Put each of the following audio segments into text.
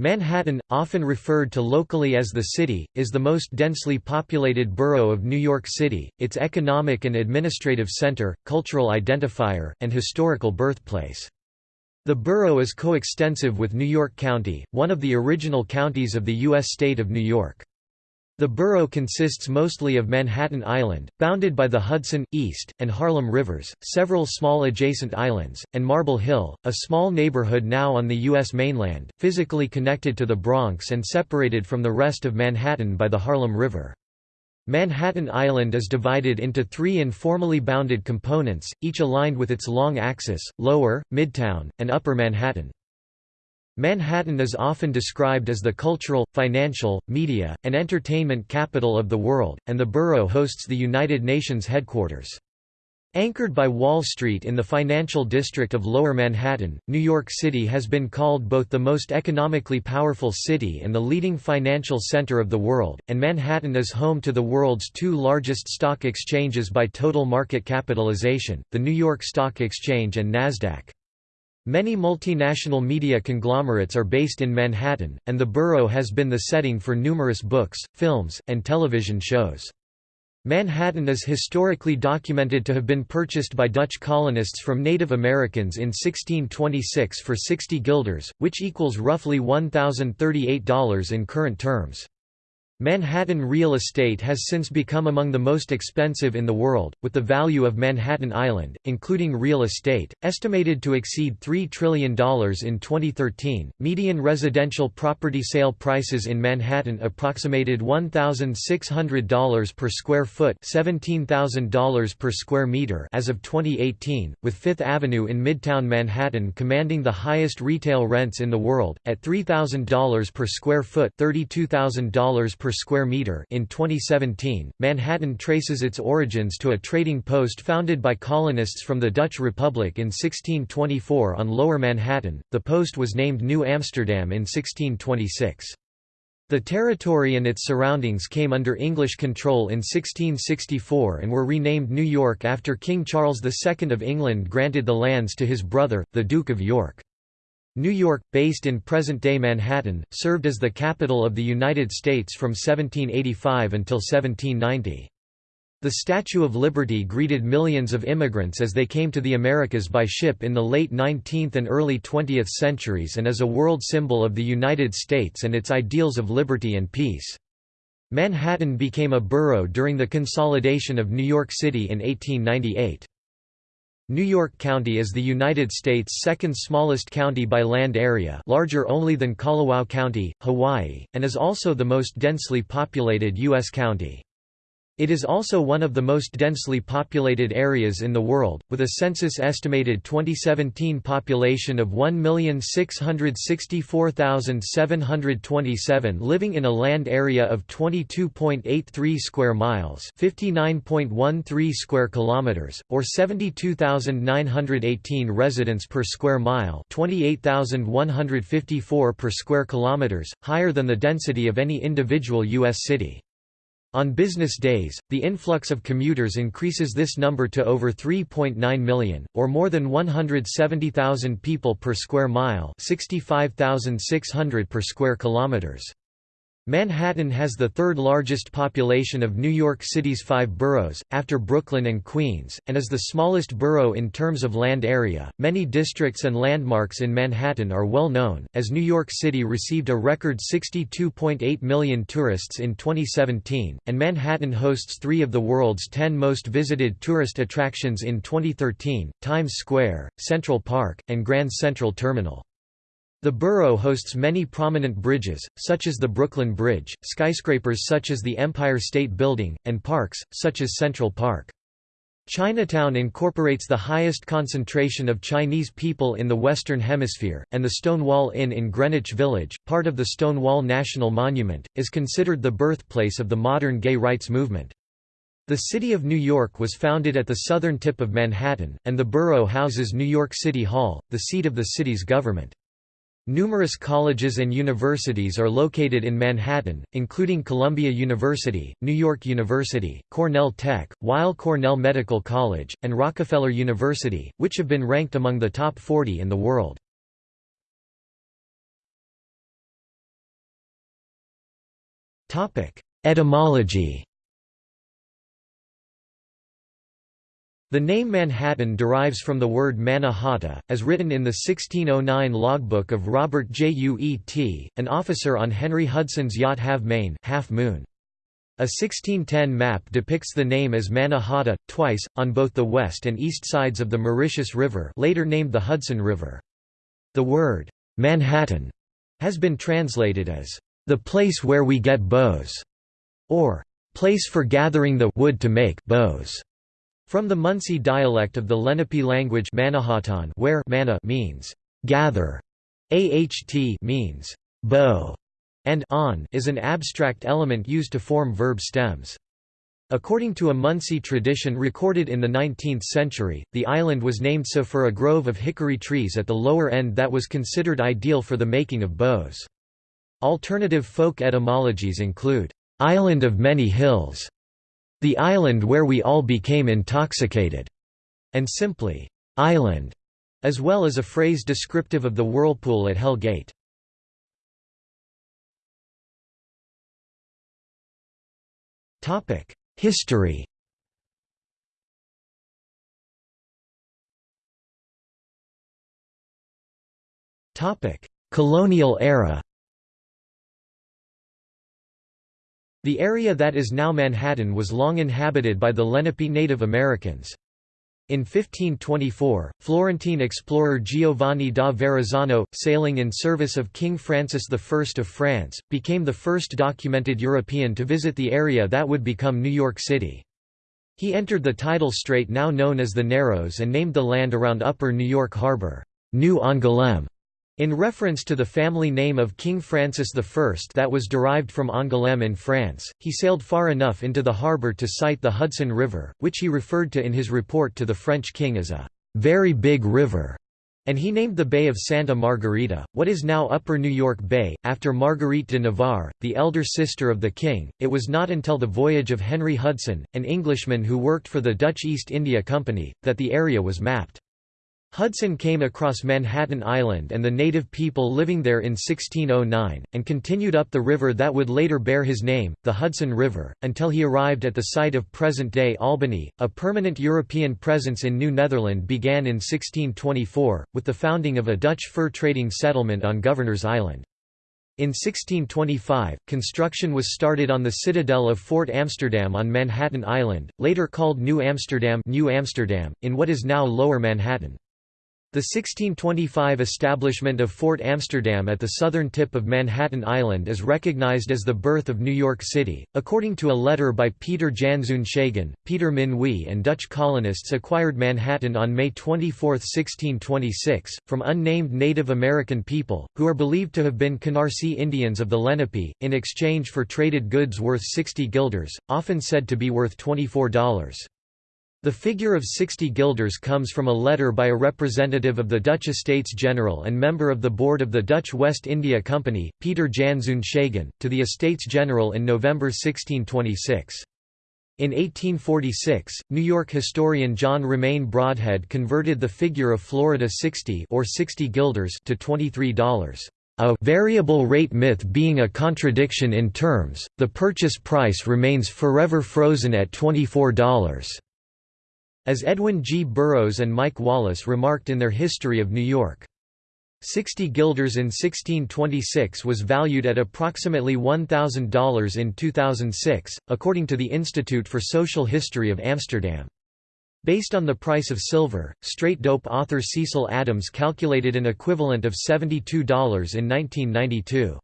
Manhattan, often referred to locally as the City, is the most densely populated borough of New York City, its economic and administrative center, cultural identifier, and historical birthplace. The borough is coextensive with New York County, one of the original counties of the U.S. state of New York. The borough consists mostly of Manhattan Island, bounded by the Hudson, East, and Harlem rivers, several small adjacent islands, and Marble Hill, a small neighborhood now on the U.S. mainland, physically connected to the Bronx and separated from the rest of Manhattan by the Harlem River. Manhattan Island is divided into three informally bounded components, each aligned with its long axis, Lower, Midtown, and Upper Manhattan. Manhattan is often described as the cultural, financial, media, and entertainment capital of the world, and the borough hosts the United Nations headquarters. Anchored by Wall Street in the financial district of Lower Manhattan, New York City has been called both the most economically powerful city and the leading financial center of the world, and Manhattan is home to the world's two largest stock exchanges by total market capitalization, the New York Stock Exchange and Nasdaq. Many multinational media conglomerates are based in Manhattan, and the borough has been the setting for numerous books, films, and television shows. Manhattan is historically documented to have been purchased by Dutch colonists from Native Americans in 1626 for 60 guilders, which equals roughly $1,038 in current terms. Manhattan real estate has since become among the most expensive in the world, with the value of Manhattan Island, including real estate, estimated to exceed $3 trillion in 2013. Median residential property sale prices in Manhattan approximated $1,600 per square foot, $17,000 per square meter as of 2018, with Fifth Avenue in Midtown Manhattan commanding the highest retail rents in the world at $3,000 per square foot, $32,000 per square meter in 2017. Manhattan traces its origins to a trading post founded by colonists from the Dutch Republic in 1624 on Lower Manhattan. The post was named New Amsterdam in 1626. The territory and its surroundings came under English control in 1664 and were renamed New York after King Charles II of England granted the lands to his brother, the Duke of York. New York, based in present-day Manhattan, served as the capital of the United States from 1785 until 1790. The Statue of Liberty greeted millions of immigrants as they came to the Americas by ship in the late 19th and early 20th centuries and is a world symbol of the United States and its ideals of liberty and peace. Manhattan became a borough during the consolidation of New York City in 1898. New York County is the United States' second smallest county by land area larger only than Kalawao County, Hawaii, and is also the most densely populated U.S. county. It is also one of the most densely populated areas in the world, with a census-estimated 2017 population of 1,664,727 living in a land area of 22.83 square miles, 59.13 square kilometers, or 72,918 residents per square mile, 28,154 per square kilometers, higher than the density of any individual US city. On business days, the influx of commuters increases this number to over 3.9 million, or more than 170,000 people per square mile 65,600 per square kilometers. Manhattan has the third largest population of New York City's five boroughs, after Brooklyn and Queens, and is the smallest borough in terms of land area. Many districts and landmarks in Manhattan are well known, as New York City received a record 62.8 million tourists in 2017, and Manhattan hosts three of the world's ten most visited tourist attractions in 2013 Times Square, Central Park, and Grand Central Terminal. The borough hosts many prominent bridges, such as the Brooklyn Bridge, skyscrapers such as the Empire State Building, and parks, such as Central Park. Chinatown incorporates the highest concentration of Chinese people in the Western Hemisphere, and the Stonewall Inn in Greenwich Village, part of the Stonewall National Monument, is considered the birthplace of the modern gay rights movement. The City of New York was founded at the southern tip of Manhattan, and the borough houses New York City Hall, the seat of the city's government. Numerous colleges and universities are located in Manhattan, including Columbia University, New York University, Cornell Tech, Weill Cornell Medical College, and Rockefeller University, which have been ranked among the top 40 in the world. Etymology The name Manhattan derives from the word manna hata, as written in the 1609 logbook of Robert Juet, an officer on Henry Hudson's yacht Halve Maen half moon. A 1610 map depicts the name as Manna Hata, twice, on both the west and east sides of the Mauritius River later named the Hudson River. The word, Manhattan, has been translated as, the place where we get bows, or place for gathering the wood to make bows. From the Munsee dialect of the Lenape language Manahatan where mana means gather, aht means bow, and on is an abstract element used to form verb stems. According to a Munsee tradition recorded in the 19th century, the island was named so for a grove of hickory trees at the lower end that was considered ideal for the making of bows. Alternative folk etymologies include, "'Island of Many Hills' The island where we all became intoxicated, and simply, island, as well as a phrase descriptive of the whirlpool at Hell Gate. History Colonial era The area that is now Manhattan was long inhabited by the Lenape Native Americans. In 1524, Florentine explorer Giovanni da Verrazzano, sailing in service of King Francis I of France, became the first documented European to visit the area that would become New York City. He entered the tidal strait now known as the Narrows and named the land around Upper New York Harbor, New Angoulême. In reference to the family name of King Francis I that was derived from Angoulême in France, he sailed far enough into the harbour to sight the Hudson River, which he referred to in his report to the French king as a «very big river», and he named the Bay of Santa Margarita, what is now Upper New York Bay, after Marguerite de Navarre, the elder sister of the king. It was not until the voyage of Henry Hudson, an Englishman who worked for the Dutch East India Company, that the area was mapped. Hudson came across Manhattan Island and the native people living there in 1609, and continued up the river that would later bear his name, the Hudson River, until he arrived at the site of present-day Albany. A permanent European presence in New Netherland began in 1624, with the founding of a Dutch fur trading settlement on Governor's Island. In 1625, construction was started on the citadel of Fort Amsterdam on Manhattan Island, later called New Amsterdam, New Amsterdam in what is now Lower Manhattan. The 1625 establishment of Fort Amsterdam at the southern tip of Manhattan Island is recognized as the birth of New York City. According to a letter by Peter Janzoen Schagen, Peter Minuit and Dutch colonists acquired Manhattan on May 24, 1626, from unnamed Native American people, who are believed to have been Canarsie Indians of the Lenape, in exchange for traded goods worth 60 guilders, often said to be worth $24. The figure of 60 guilders comes from a letter by a representative of the Dutch Estates General and member of the board of the Dutch West India Company, Peter Janzoen Schagen, to the Estates General in November 1626. In 1846, New York historian John Romaine Brodhead converted the figure of Florida 60 or 60 guilders to $23. A variable rate myth being a contradiction in terms, the purchase price remains forever frozen at $24. As Edwin G. Burrows and Mike Wallace remarked in their History of New York. 60 guilders in 1626 was valued at approximately $1,000 in 2006, according to the Institute for Social History of Amsterdam. Based on the price of silver, straight dope author Cecil Adams calculated an equivalent of $72 in 1992.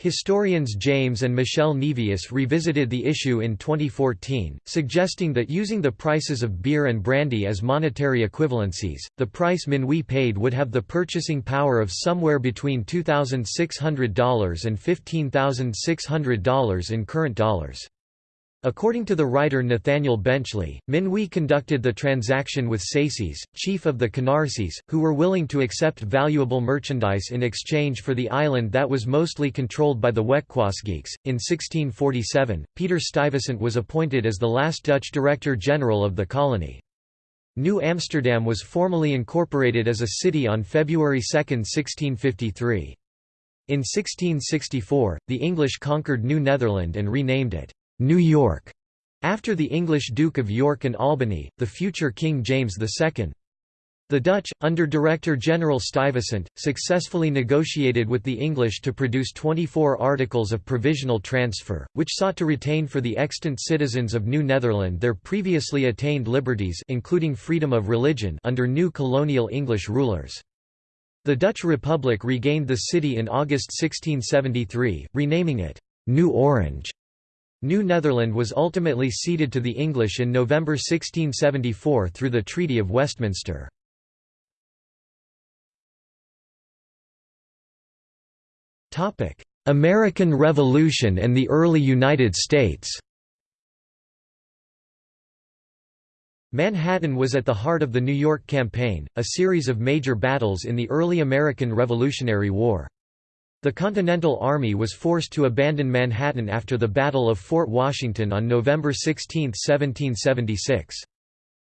Historians James and Michelle Nevius revisited the issue in 2014, suggesting that using the prices of beer and brandy as monetary equivalencies, the price Minuit paid would have the purchasing power of somewhere between $2,600 and $15,600 in current dollars. According to the writer Nathaniel Benchley, Minuit conducted the transaction with Saces, chief of the Canarsies, who were willing to accept valuable merchandise in exchange for the island that was mostly controlled by the Wetquaesgeeks. In 1647, Peter Stuyvesant was appointed as the last Dutch Director General of the colony. New Amsterdam was formally incorporated as a city on February 2, 1653. In 1664, the English conquered New Netherland and renamed it New York, after the English Duke of York and Albany, the future King James II. The Dutch, under Director General Stuyvesant, successfully negotiated with the English to produce 24 articles of provisional transfer, which sought to retain for the extant citizens of New Netherland their previously attained liberties including freedom of religion under new colonial English rulers. The Dutch Republic regained the city in August 1673, renaming it, New Orange. New Netherland was ultimately ceded to the English in November 1674 through the Treaty of Westminster. American Revolution and the early United States Manhattan was at the heart of the New York Campaign, a series of major battles in the early American Revolutionary War. The Continental Army was forced to abandon Manhattan after the Battle of Fort Washington on November 16, 1776.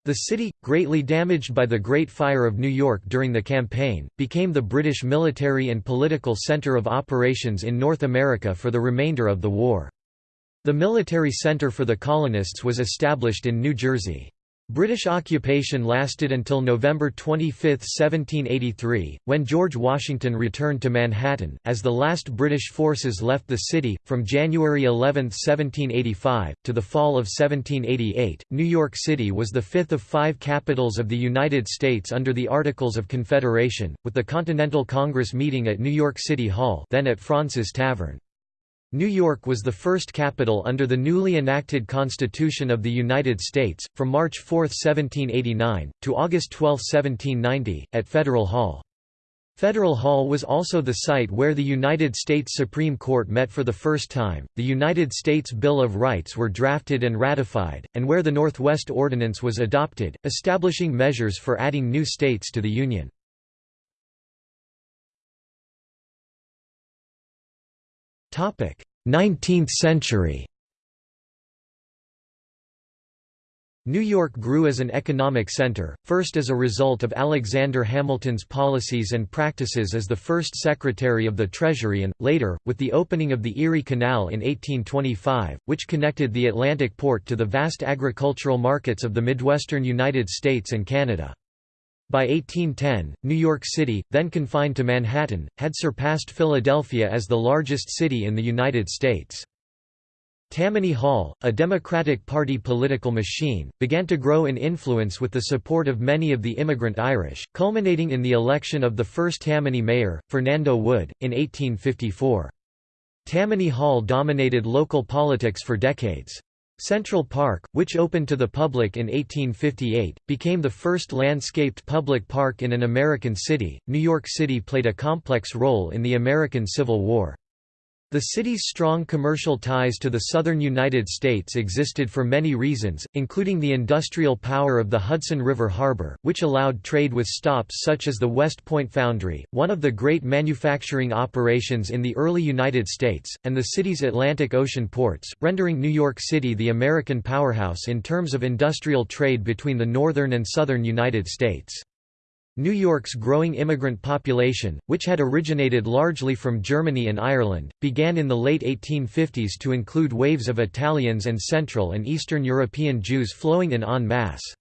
The city, greatly damaged by the Great Fire of New York during the campaign, became the British military and political centre of operations in North America for the remainder of the war. The military centre for the colonists was established in New Jersey. British occupation lasted until November 25, 1783, when George Washington returned to Manhattan. As the last British forces left the city, from January 11, 1785, to the fall of 1788, New York City was the fifth of five capitals of the United States under the Articles of Confederation, with the Continental Congress meeting at New York City Hall then at Fraunces Tavern. New York was the first capital under the newly enacted Constitution of the United States, from March 4, 1789, to August 12, 1790, at Federal Hall. Federal Hall was also the site where the United States Supreme Court met for the first time, the United States Bill of Rights were drafted and ratified, and where the Northwest Ordinance was adopted, establishing measures for adding new states to the Union. 19th century New York grew as an economic center, first as a result of Alexander Hamilton's policies and practices as the first Secretary of the Treasury and, later, with the opening of the Erie Canal in 1825, which connected the Atlantic port to the vast agricultural markets of the Midwestern United States and Canada. By 1810, New York City, then confined to Manhattan, had surpassed Philadelphia as the largest city in the United States. Tammany Hall, a Democratic Party political machine, began to grow in influence with the support of many of the immigrant Irish, culminating in the election of the first Tammany mayor, Fernando Wood, in 1854. Tammany Hall dominated local politics for decades. Central Park, which opened to the public in 1858, became the first landscaped public park in an American city. New York City played a complex role in the American Civil War. The city's strong commercial ties to the southern United States existed for many reasons, including the industrial power of the Hudson River Harbor, which allowed trade with stops such as the West Point Foundry, one of the great manufacturing operations in the early United States, and the city's Atlantic Ocean ports, rendering New York City the American powerhouse in terms of industrial trade between the northern and southern United States. New York's growing immigrant population, which had originated largely from Germany and Ireland, began in the late 1850s to include waves of Italians and Central and Eastern European Jews flowing in en masse.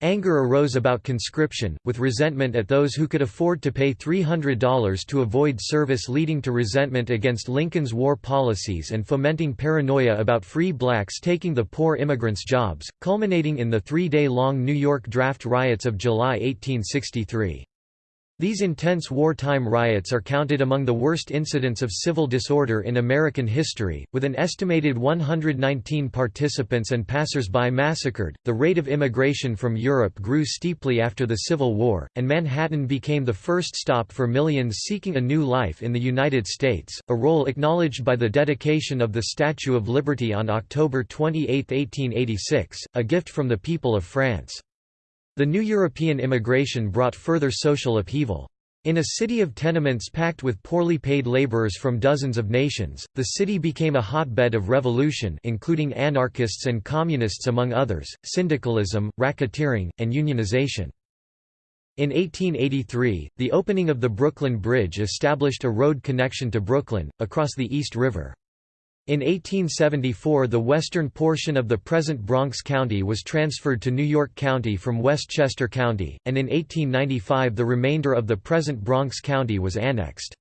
Anger arose about conscription, with resentment at those who could afford to pay $300 to avoid service leading to resentment against Lincoln's war policies and fomenting paranoia about free blacks taking the poor immigrants' jobs, culminating in the three-day-long New York draft riots of July 1863. These intense wartime riots are counted among the worst incidents of civil disorder in American history, with an estimated 119 participants and passers-by massacred. The rate of immigration from Europe grew steeply after the Civil War, and Manhattan became the first stop for millions seeking a new life in the United States, a role acknowledged by the dedication of the Statue of Liberty on October 28, 1886, a gift from the people of France. The new European immigration brought further social upheaval. In a city of tenements packed with poorly paid laborers from dozens of nations, the city became a hotbed of revolution including anarchists and communists among others, syndicalism, racketeering, and unionization. In 1883, the opening of the Brooklyn Bridge established a road connection to Brooklyn, across the East River. In 1874 the western portion of the present Bronx County was transferred to New York County from Westchester County, and in 1895 the remainder of the present Bronx County was annexed.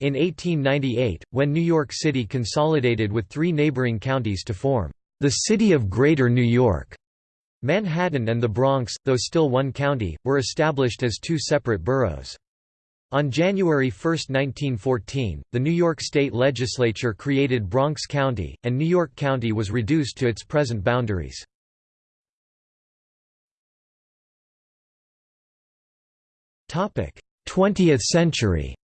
In 1898, when New York City consolidated with three neighboring counties to form the City of Greater New York, Manhattan and the Bronx, though still one county, were established as two separate boroughs. On January 1, 1914, the New York State Legislature created Bronx County, and New York County was reduced to its present boundaries. Topic: Twentieth century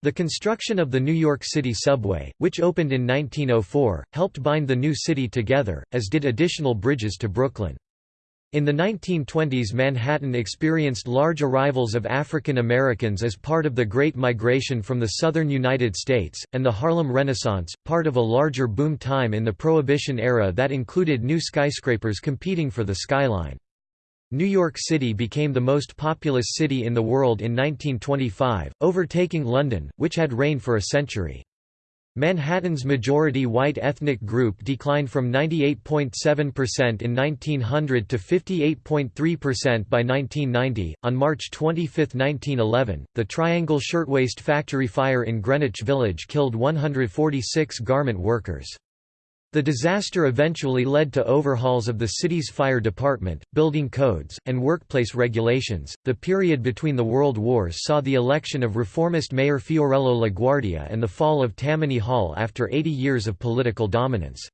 The construction of the New York City subway, which opened in 1904, helped bind the new city together, as did additional bridges to Brooklyn. In the 1920s Manhattan experienced large arrivals of African Americans as part of the Great Migration from the southern United States, and the Harlem Renaissance, part of a larger boom time in the Prohibition era that included new skyscrapers competing for the skyline. New York City became the most populous city in the world in 1925, overtaking London, which had reigned for a century. Manhattan's majority white ethnic group declined from 98.7% in 1900 to 58.3% by 1990. On March 25, 1911, the Triangle Shirtwaist Factory fire in Greenwich Village killed 146 garment workers. The disaster eventually led to overhauls of the city's fire department, building codes, and workplace regulations. The period between the World Wars saw the election of reformist Mayor Fiorello LaGuardia and the fall of Tammany Hall after 80 years of political dominance.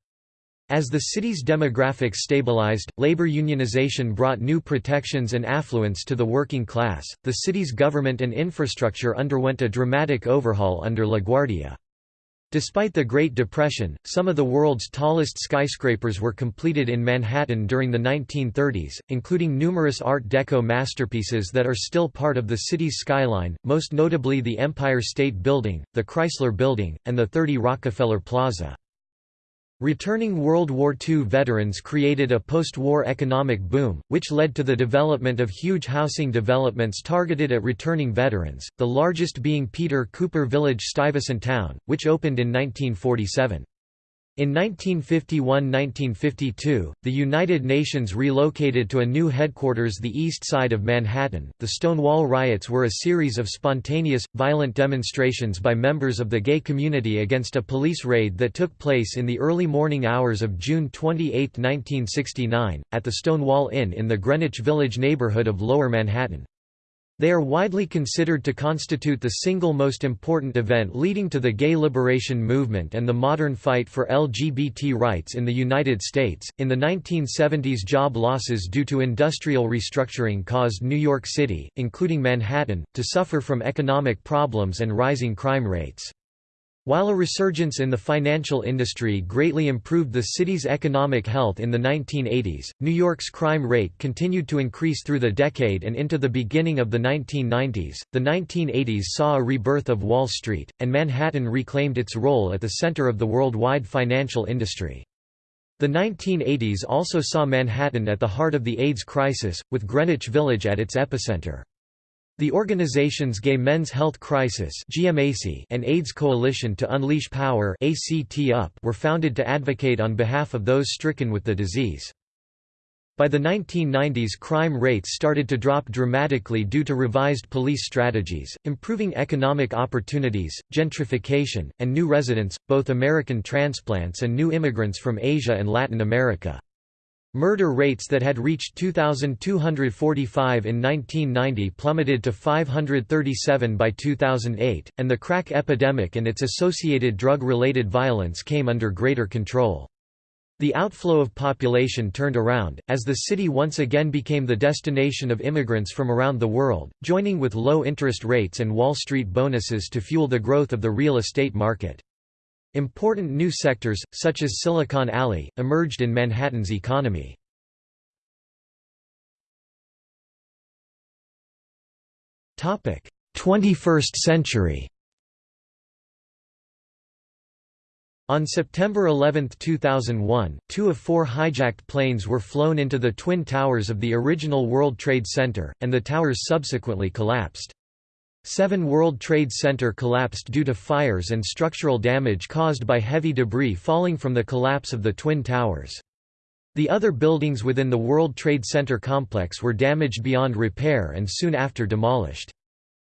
As the city's demographics stabilized, labor unionization brought new protections and affluence to the working class. The city's government and infrastructure underwent a dramatic overhaul under LaGuardia. Despite the Great Depression, some of the world's tallest skyscrapers were completed in Manhattan during the 1930s, including numerous Art Deco masterpieces that are still part of the city's skyline, most notably the Empire State Building, the Chrysler Building, and the 30 Rockefeller Plaza. Returning World War II veterans created a post-war economic boom, which led to the development of huge housing developments targeted at returning veterans, the largest being Peter Cooper Village Stuyvesant Town, which opened in 1947. In 1951–1952, the United Nations relocated to a new headquarters the east side of Manhattan. The Stonewall riots were a series of spontaneous, violent demonstrations by members of the gay community against a police raid that took place in the early morning hours of June 28, 1969, at the Stonewall Inn in the Greenwich Village neighborhood of Lower Manhattan. They are widely considered to constitute the single most important event leading to the gay liberation movement and the modern fight for LGBT rights in the United States. In the 1970s, job losses due to industrial restructuring caused New York City, including Manhattan, to suffer from economic problems and rising crime rates. While a resurgence in the financial industry greatly improved the city's economic health in the 1980s, New York's crime rate continued to increase through the decade and into the beginning of the 1990s. The 1980s saw a rebirth of Wall Street, and Manhattan reclaimed its role at the center of the worldwide financial industry. The 1980s also saw Manhattan at the heart of the AIDS crisis, with Greenwich Village at its epicenter. The organizations Gay Men's Health Crisis and AIDS Coalition to Unleash Power were founded to advocate on behalf of those stricken with the disease. By the 1990s crime rates started to drop dramatically due to revised police strategies, improving economic opportunities, gentrification, and new residents, both American transplants and new immigrants from Asia and Latin America. Murder rates that had reached 2,245 in 1990 plummeted to 537 by 2008, and the crack epidemic and its associated drug-related violence came under greater control. The outflow of population turned around, as the city once again became the destination of immigrants from around the world, joining with low interest rates and Wall Street bonuses to fuel the growth of the real estate market. Important new sectors, such as Silicon Alley, emerged in Manhattan's economy. Topic: 21st century. On September 11, 2001, two of four hijacked planes were flown into the twin towers of the original World Trade Center, and the towers subsequently collapsed. Seven World Trade Center collapsed due to fires and structural damage caused by heavy debris falling from the collapse of the Twin Towers. The other buildings within the World Trade Center complex were damaged beyond repair and soon after demolished.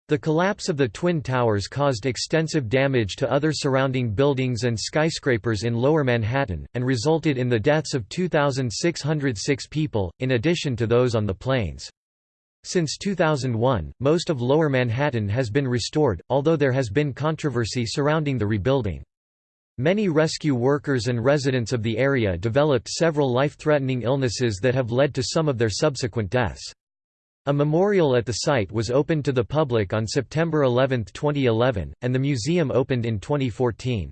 The collapse of the Twin Towers caused extensive damage to other surrounding buildings and skyscrapers in Lower Manhattan, and resulted in the deaths of 2,606 people, in addition to those on the planes. Since 2001, most of Lower Manhattan has been restored, although there has been controversy surrounding the rebuilding. Many rescue workers and residents of the area developed several life-threatening illnesses that have led to some of their subsequent deaths. A memorial at the site was opened to the public on September 11, 2011, and the museum opened in 2014.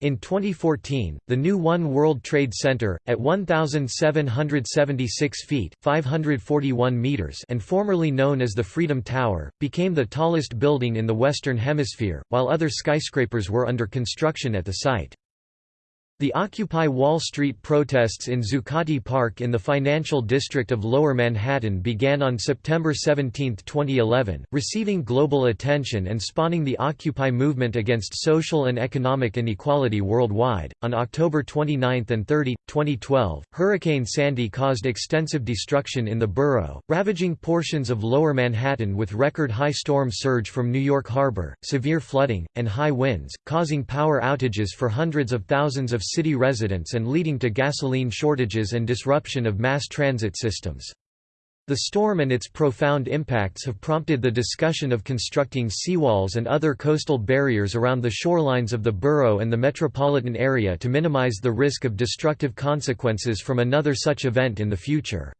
In 2014, the new One World Trade Center, at 1,776 feet 541 meters and formerly known as the Freedom Tower, became the tallest building in the Western Hemisphere, while other skyscrapers were under construction at the site. The Occupy Wall Street protests in Zuccotti Park in the financial district of Lower Manhattan began on September 17, 2011, receiving global attention and spawning the Occupy movement against social and economic inequality worldwide. On October 29 and 30, 2012, Hurricane Sandy caused extensive destruction in the borough, ravaging portions of Lower Manhattan with record high storm surge from New York Harbor, severe flooding, and high winds, causing power outages for hundreds of thousands of city residents and leading to gasoline shortages and disruption of mass transit systems. The storm and its profound impacts have prompted the discussion of constructing seawalls and other coastal barriers around the shorelines of the borough and the metropolitan area to minimize the risk of destructive consequences from another such event in the future.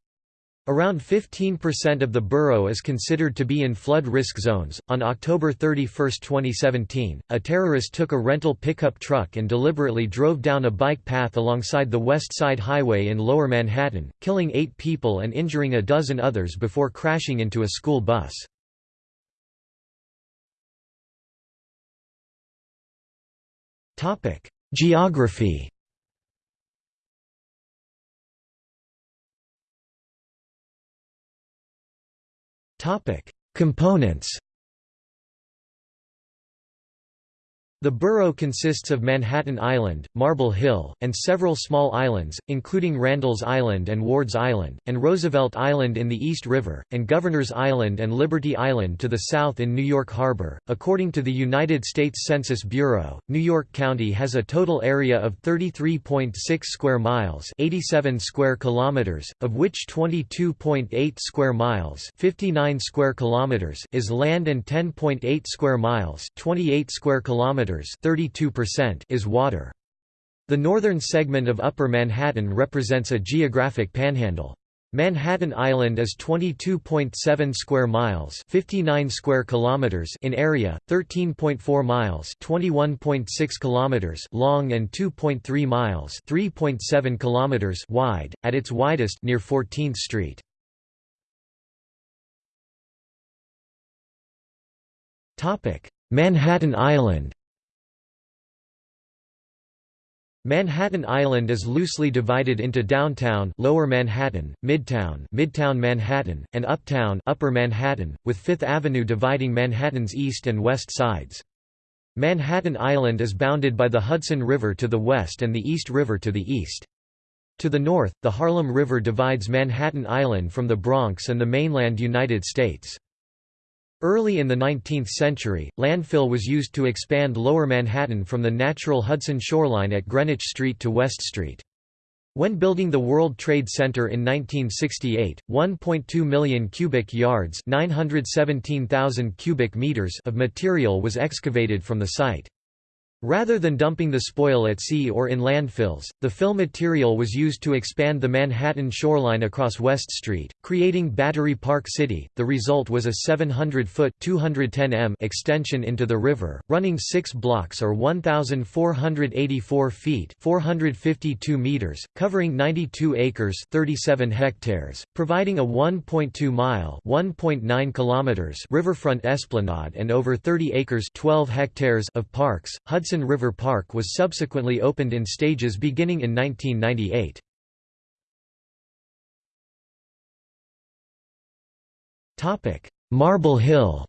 Around 15% of the borough is considered to be in flood risk zones. On October 31, 2017, a terrorist took a rental pickup truck and deliberately drove down a bike path alongside the West Side Highway in Lower Manhattan, killing eight people and injuring a dozen others before crashing into a school bus. Geography Topic: Components The borough consists of Manhattan Island, Marble Hill, and several small islands, including Randall's Island and Ward's Island, and Roosevelt Island in the East River, and Governor's Island and Liberty Island to the south in New York Harbor. According to the United States Census Bureau, New York County has a total area of 33.6 square miles, 87 square kilometers, of which 22.8 square miles, 59 square kilometers is land and 10.8 square miles, 28 square kilometers 32% is water. The northern segment of Upper Manhattan represents a geographic panhandle. Manhattan Island is 22.7 square miles, 59 square kilometers in area, 13.4 miles, 21.6 kilometers long and 2.3 miles, 3.7 kilometers wide at its widest near 14th Street. Topic: Manhattan Island Manhattan Island is loosely divided into downtown Lower Manhattan, Midtown Midtown Manhattan, and Uptown Upper Manhattan, with Fifth Avenue dividing Manhattan's east and west sides. Manhattan Island is bounded by the Hudson River to the west and the East River to the east. To the north, the Harlem River divides Manhattan Island from the Bronx and the mainland United States. Early in the 19th century, landfill was used to expand Lower Manhattan from the natural Hudson shoreline at Greenwich Street to West Street. When building the World Trade Center in 1968, 1.2 million cubic yards 917,000 cubic meters of material was excavated from the site. Rather than dumping the spoil at sea or in landfills, the fill material was used to expand the Manhattan shoreline across West Street, creating Battery Park City. The result was a 700-foot (210 m) extension into the river, running 6 blocks or 1484 feet (452 meters), covering 92 acres (37 hectares), providing a 1.2-mile (1.9 kilometers) riverfront esplanade and over 30 acres (12 hectares) of parks. Hudson Hudson River Park was subsequently opened in stages beginning in 1998. Marble Hill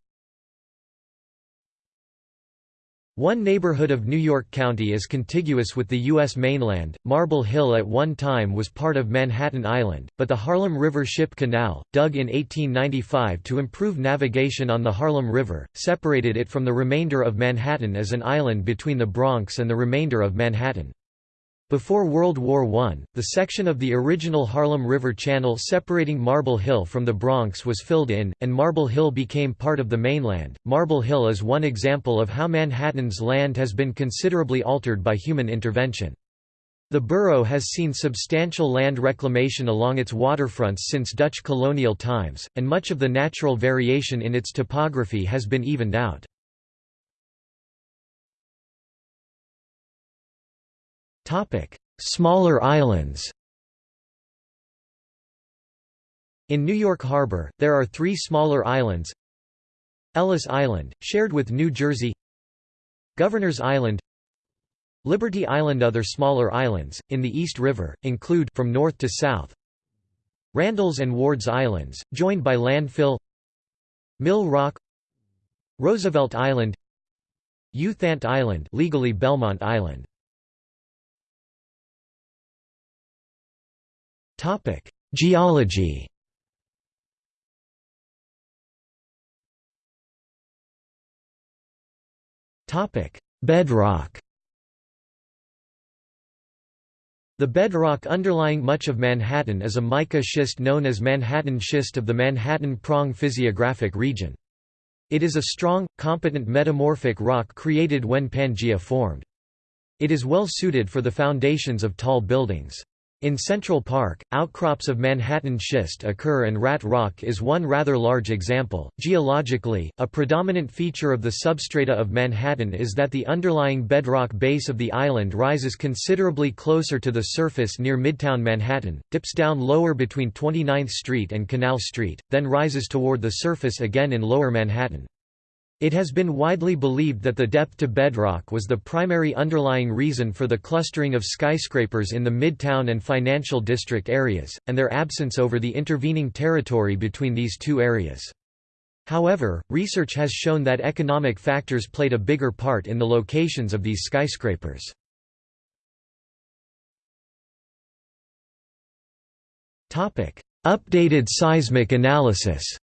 One neighborhood of New York County is contiguous with the U.S. mainland. Marble Hill at one time was part of Manhattan Island, but the Harlem River Ship Canal, dug in 1895 to improve navigation on the Harlem River, separated it from the remainder of Manhattan as an island between the Bronx and the remainder of Manhattan. Before World War I, the section of the original Harlem River Channel separating Marble Hill from the Bronx was filled in, and Marble Hill became part of the mainland. Marble Hill is one example of how Manhattan's land has been considerably altered by human intervention. The borough has seen substantial land reclamation along its waterfronts since Dutch colonial times, and much of the natural variation in its topography has been evened out. Smaller islands In New York Harbor, there are three smaller islands. Ellis Island, shared with New Jersey. Governor's Island. Liberty Island. Other smaller islands, in the East River, include from north to south Randall's and Ward's Islands, joined by landfill Mill Rock Roosevelt Island U Thant Island legally Belmont Island Topic: Geology. Topic: Bedrock. The bedrock underlying much of Manhattan is a mica schist known as Manhattan schist of the Manhattan Prong physiographic region. It is a strong, competent metamorphic rock created when Pangea formed. It is well suited for the foundations of tall buildings. In Central Park, outcrops of Manhattan schist occur and Rat Rock is one rather large example. Geologically, a predominant feature of the substrata of Manhattan is that the underlying bedrock base of the island rises considerably closer to the surface near Midtown Manhattan, dips down lower between 29th Street and Canal Street, then rises toward the surface again in Lower Manhattan. It has been widely believed that the depth to bedrock was the primary underlying reason for the clustering of skyscrapers in the Midtown and Financial District areas, and their absence over the intervening territory between these two areas. However, research has shown that economic factors played a bigger part in the locations of these skyscrapers. Updated seismic analysis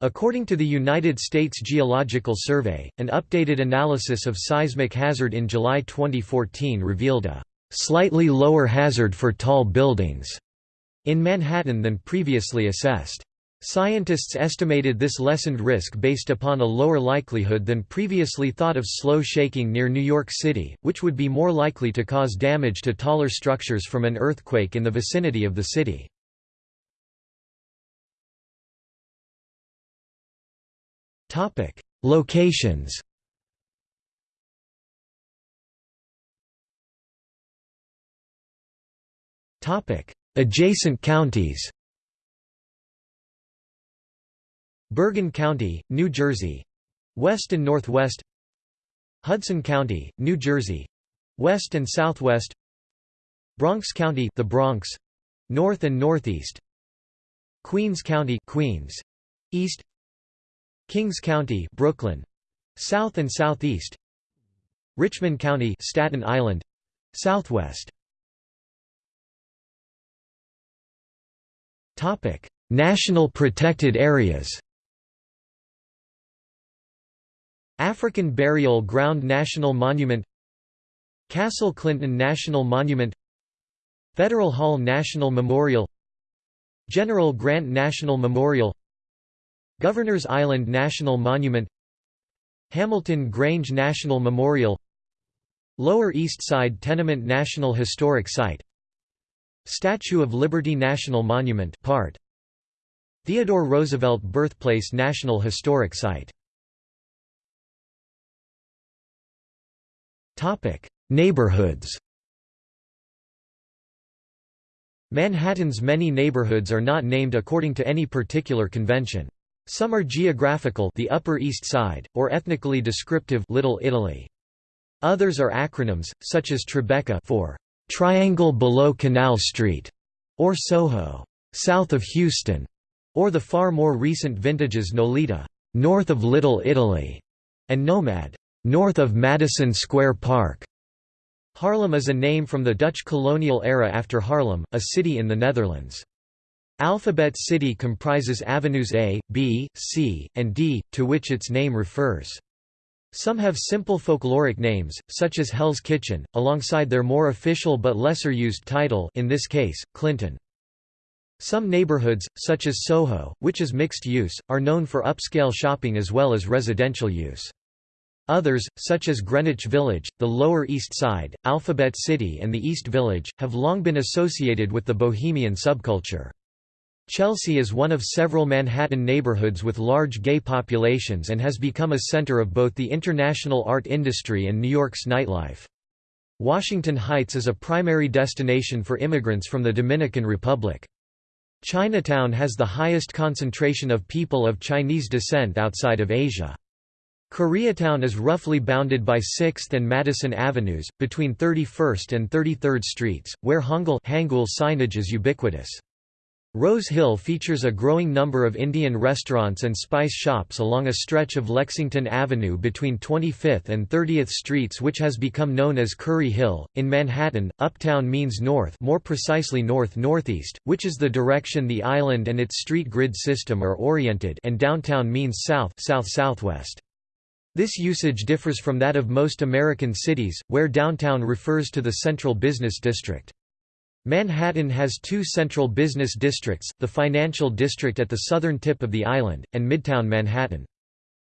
According to the United States Geological Survey, an updated analysis of seismic hazard in July 2014 revealed a slightly lower hazard for tall buildings in Manhattan than previously assessed. Scientists estimated this lessened risk based upon a lower likelihood than previously thought of slow shaking near New York City, which would be more likely to cause damage to taller structures from an earthquake in the vicinity of the city. Topic: Locations. Topic: Adjacent counties. Bergen County, New Jersey, west and northwest. Hudson County, New Jersey, west and southwest. Bronx County, the Bronx, north and northeast. Queens County, Queens, east. Kings County, Brooklyn, south and southeast. Richmond County, Staten Island, southwest. Topic: National protected areas. African Burial Ground National Monument Castle Clinton National Monument Federal Hall National Memorial General Grant National Memorial Governor's Island National Monument Hamilton Grange National Memorial Lower East Side Tenement National Historic Site Statue of Liberty National Monument part Theodore Roosevelt Birthplace National Historic Site. Topic Neighborhoods. Manhattan's many neighborhoods are not named according to any particular convention Some are geographical the Upper East Side, or ethnically descriptive Little Italy. Others are acronyms, such as Tribeca for Triangle below Canal Street, or Soho, south of Houston, or the far more recent vintages Nolita, north of Little Italy, and Nomad, north of Madison Square Park. Harlem is a name from the Dutch colonial era after Haarlem, a city in the Netherlands. Alphabet City comprises avenues A, B, C, and D, to which its name refers. Some have simple folkloric names, such as Hell's Kitchen, alongside their more official but lesser used title in this case, Clinton. Some neighborhoods, such as Soho, which is mixed use, are known for upscale shopping as well as residential use. Others, such as Greenwich Village, the Lower East Side, Alphabet City and the East Village, have long been associated with the bohemian subculture. Chelsea is one of several Manhattan neighborhoods with large gay populations and has become a center of both the international art industry and New York's nightlife. Washington Heights is a primary destination for immigrants from the Dominican Republic. Chinatown has the highest concentration of people of Chinese descent outside of Asia. Koreatown is roughly bounded by 6th and Madison Avenues, between 31st and 33rd Streets, where Hangul, signage is ubiquitous. Rose Hill features a growing number of Indian restaurants and spice shops along a stretch of Lexington Avenue between 25th and 30th Streets which has become known as Curry Hill. In Manhattan, uptown means north, more precisely north-northeast, which is the direction the island and its street grid system are oriented, and downtown means south, south-southwest. This usage differs from that of most American cities, where downtown refers to the central business district. Manhattan has two central business districts, the Financial District at the southern tip of the island, and Midtown Manhattan.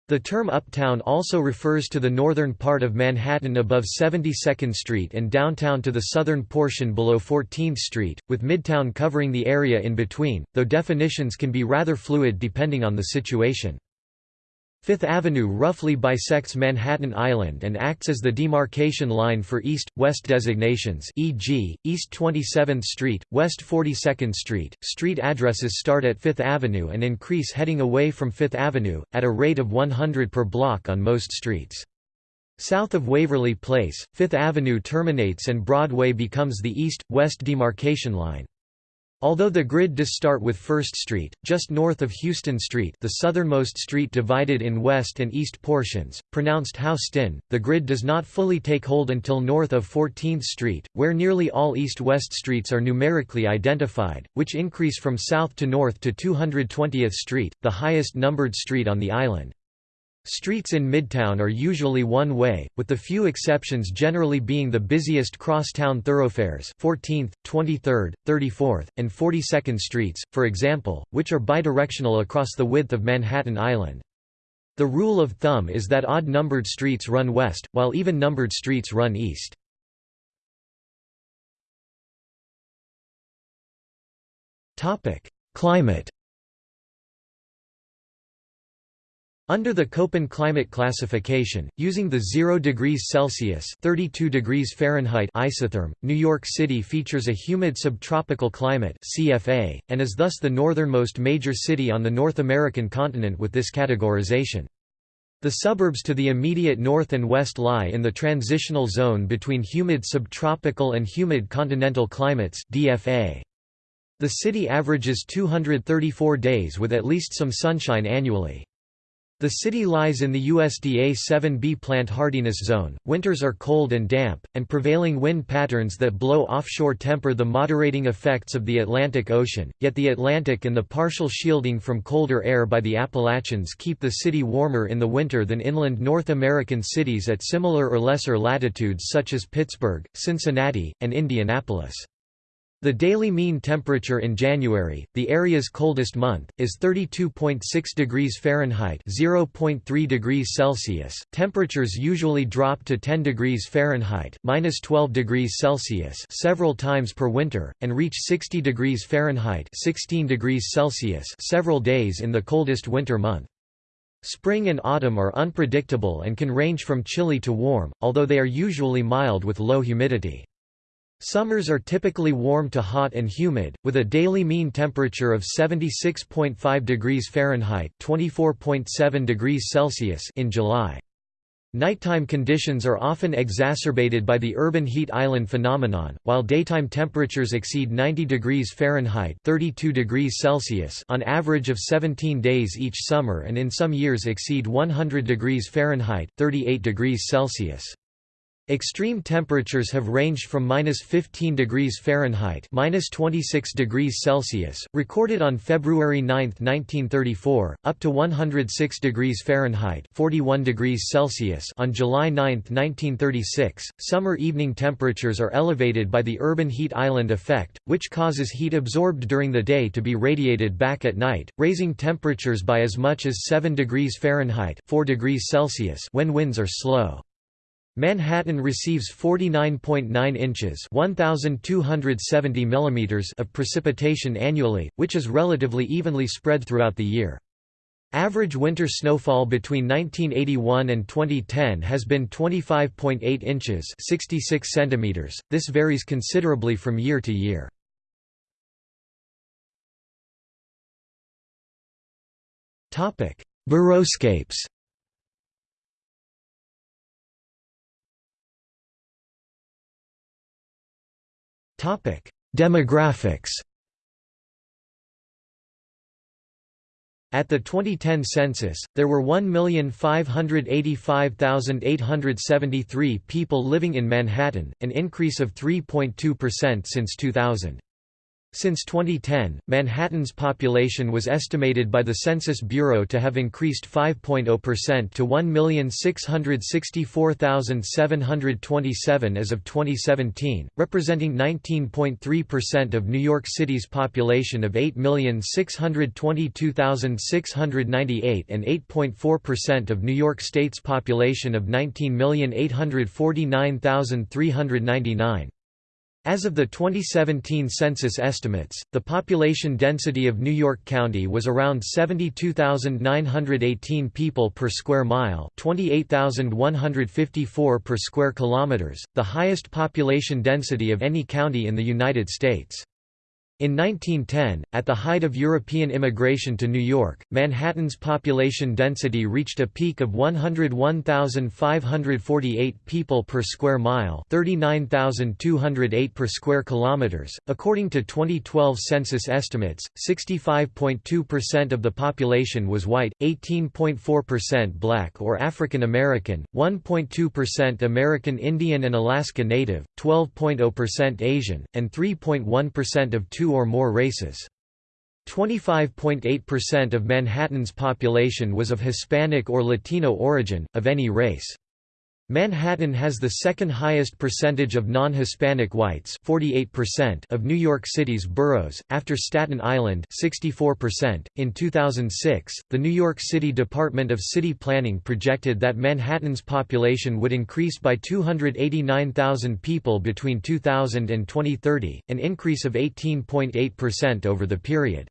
The term uptown also refers to the northern part of Manhattan above 72nd Street and downtown to the southern portion below 14th Street, with Midtown covering the area in between, though definitions can be rather fluid depending on the situation. Fifth Avenue roughly bisects Manhattan Island and acts as the demarcation line for east-west designations e.g., East 27th Street, West 42nd Street. Street addresses start at Fifth Avenue and increase heading away from Fifth Avenue, at a rate of 100 per block on most streets. South of Waverly Place, Fifth Avenue terminates and Broadway becomes the east-west demarcation line. Although the grid does start with First Street, just north of Houston Street the southernmost street divided in west and east portions, pronounced Houston, the grid does not fully take hold until north of 14th Street, where nearly all east-west streets are numerically identified, which increase from south to north to 220th Street, the highest numbered street on the island. Streets in Midtown are usually one-way, with the few exceptions generally being the busiest cross-town thoroughfares 14th, 23rd, 34th, and 42nd Streets, for example, which are bidirectional across the width of Manhattan Island. The rule of thumb is that odd-numbered streets run west, while even-numbered streets run east. Climate Under the Köppen climate classification, using the 0 degrees Celsius (32 degrees Fahrenheit) isotherm, New York City features a humid subtropical climate (CFA) and is thus the northernmost major city on the North American continent with this categorization. The suburbs to the immediate north and west lie in the transitional zone between humid subtropical and humid continental climates (DFA). The city averages 234 days with at least some sunshine annually. The city lies in the USDA 7B plant hardiness zone, winters are cold and damp, and prevailing wind patterns that blow offshore temper the moderating effects of the Atlantic Ocean, yet the Atlantic and the partial shielding from colder air by the Appalachians keep the city warmer in the winter than inland North American cities at similar or lesser latitudes such as Pittsburgh, Cincinnati, and Indianapolis. The daily mean temperature in January, the area's coldest month, is 32.6 degrees Fahrenheit (0.3 degrees Celsius). Temperatures usually drop to 10 degrees Fahrenheit (-12 degrees Celsius) several times per winter and reach 60 degrees Fahrenheit (16 degrees Celsius) several days in the coldest winter month. Spring and autumn are unpredictable and can range from chilly to warm, although they are usually mild with low humidity. Summers are typically warm to hot and humid, with a daily mean temperature of 76.5 degrees Fahrenheit (24.7 degrees Celsius) in July. Nighttime conditions are often exacerbated by the urban heat island phenomenon, while daytime temperatures exceed 90 degrees Fahrenheit (32 degrees Celsius) on average of 17 days each summer and in some years exceed 100 degrees Fahrenheit (38 degrees Celsius). Extreme temperatures have ranged from minus 15 degrees Fahrenheit minus 26 degrees Celsius, recorded on February 9, 1934, up to 106 degrees Fahrenheit 41 degrees Celsius on July 9, 1936. Summer evening temperatures are elevated by the urban heat island effect, which causes heat absorbed during the day to be radiated back at night, raising temperatures by as much as 7 degrees Fahrenheit 4 degrees Celsius when winds are slow. Manhattan receives 49.9 inches (1270 millimeters) of precipitation annually, which is relatively evenly spread throughout the year. Average winter snowfall between 1981 and 2010 has been 25.8 inches (66 centimeters). This varies considerably from year to year. Topic. Demographics At the 2010 census, there were 1,585,873 people living in Manhattan, an increase of 3.2% since 2000. Since 2010, Manhattan's population was estimated by the Census Bureau to have increased 5.0% to 1,664,727 as of 2017, representing 19.3% of New York City's population of 8,622,698 and 8.4% of New York State's population of 19,849,399. As of the 2017 census estimates, the population density of New York County was around 72,918 people per square mile, 28,154 per square kilometers, the highest population density of any county in the United States. In 1910, at the height of European immigration to New York, Manhattan's population density reached a peak of 101,548 people per square mile, 39,208 per square kilometers. According to 2012 census estimates, 65.2% of the population was white, 18.4% black or African American, 1.2% American Indian and Alaska Native, 12.0% Asian, and 3.1% of two two or more races. 25.8% of Manhattan's population was of Hispanic or Latino origin, of any race. Manhattan has the second highest percentage of non-Hispanic whites 48% of New York City's boroughs, after Staten Island 64%. .In 2006, the New York City Department of City Planning projected that Manhattan's population would increase by 289,000 people between 2000 and 2030, an increase of 18.8% over the period.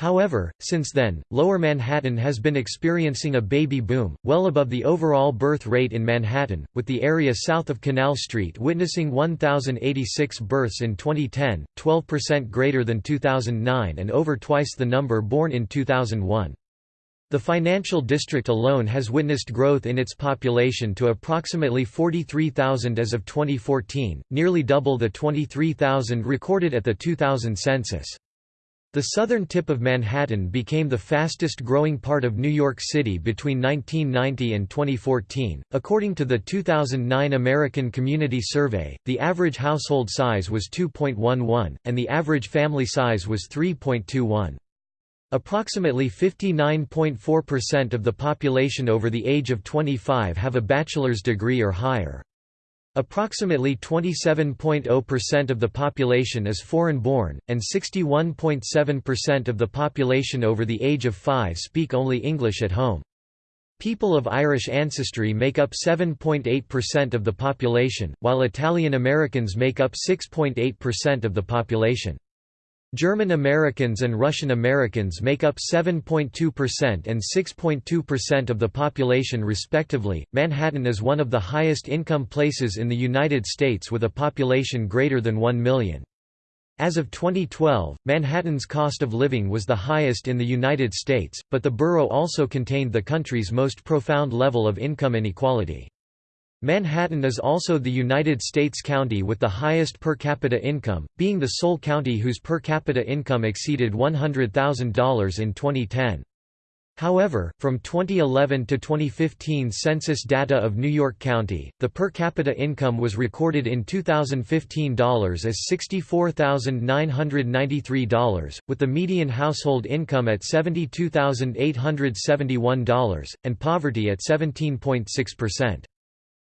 However, since then, Lower Manhattan has been experiencing a baby boom, well above the overall birth rate in Manhattan, with the area south of Canal Street witnessing 1,086 births in 2010, 12% greater than 2009 and over twice the number born in 2001. The financial district alone has witnessed growth in its population to approximately 43,000 as of 2014, nearly double the 23,000 recorded at the 2000 census. The southern tip of Manhattan became the fastest growing part of New York City between 1990 and 2014. According to the 2009 American Community Survey, the average household size was 2.11, and the average family size was 3.21. Approximately 59.4% of the population over the age of 25 have a bachelor's degree or higher. Approximately 27.0% of the population is foreign-born, and 61.7% of the population over the age of 5 speak only English at home. People of Irish ancestry make up 7.8% of the population, while Italian Americans make up 6.8% of the population. German Americans and Russian Americans make up 7.2% and 6.2% of the population respectively. Manhattan is one of the highest income places in the United States with a population greater than 1 million. As of 2012, Manhattan's cost of living was the highest in the United States, but the borough also contained the country's most profound level of income inequality. Manhattan is also the United States county with the highest per capita income, being the sole county whose per capita income exceeded $100,000 in 2010. However, from 2011 to 2015 census data of New York County, the per capita income was recorded in 2015 dollars as $64,993, with the median household income at $72,871, and poverty at 17.6%.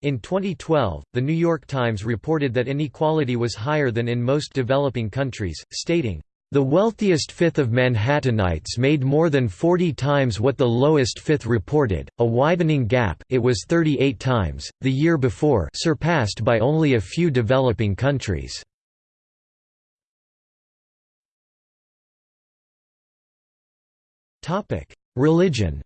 In 2012, The New York Times reported that inequality was higher than in most developing countries, stating, "...the wealthiest fifth of Manhattanites made more than 40 times what the lowest fifth reported, a widening gap it was 38 times, the year before surpassed by only a few developing countries." Religion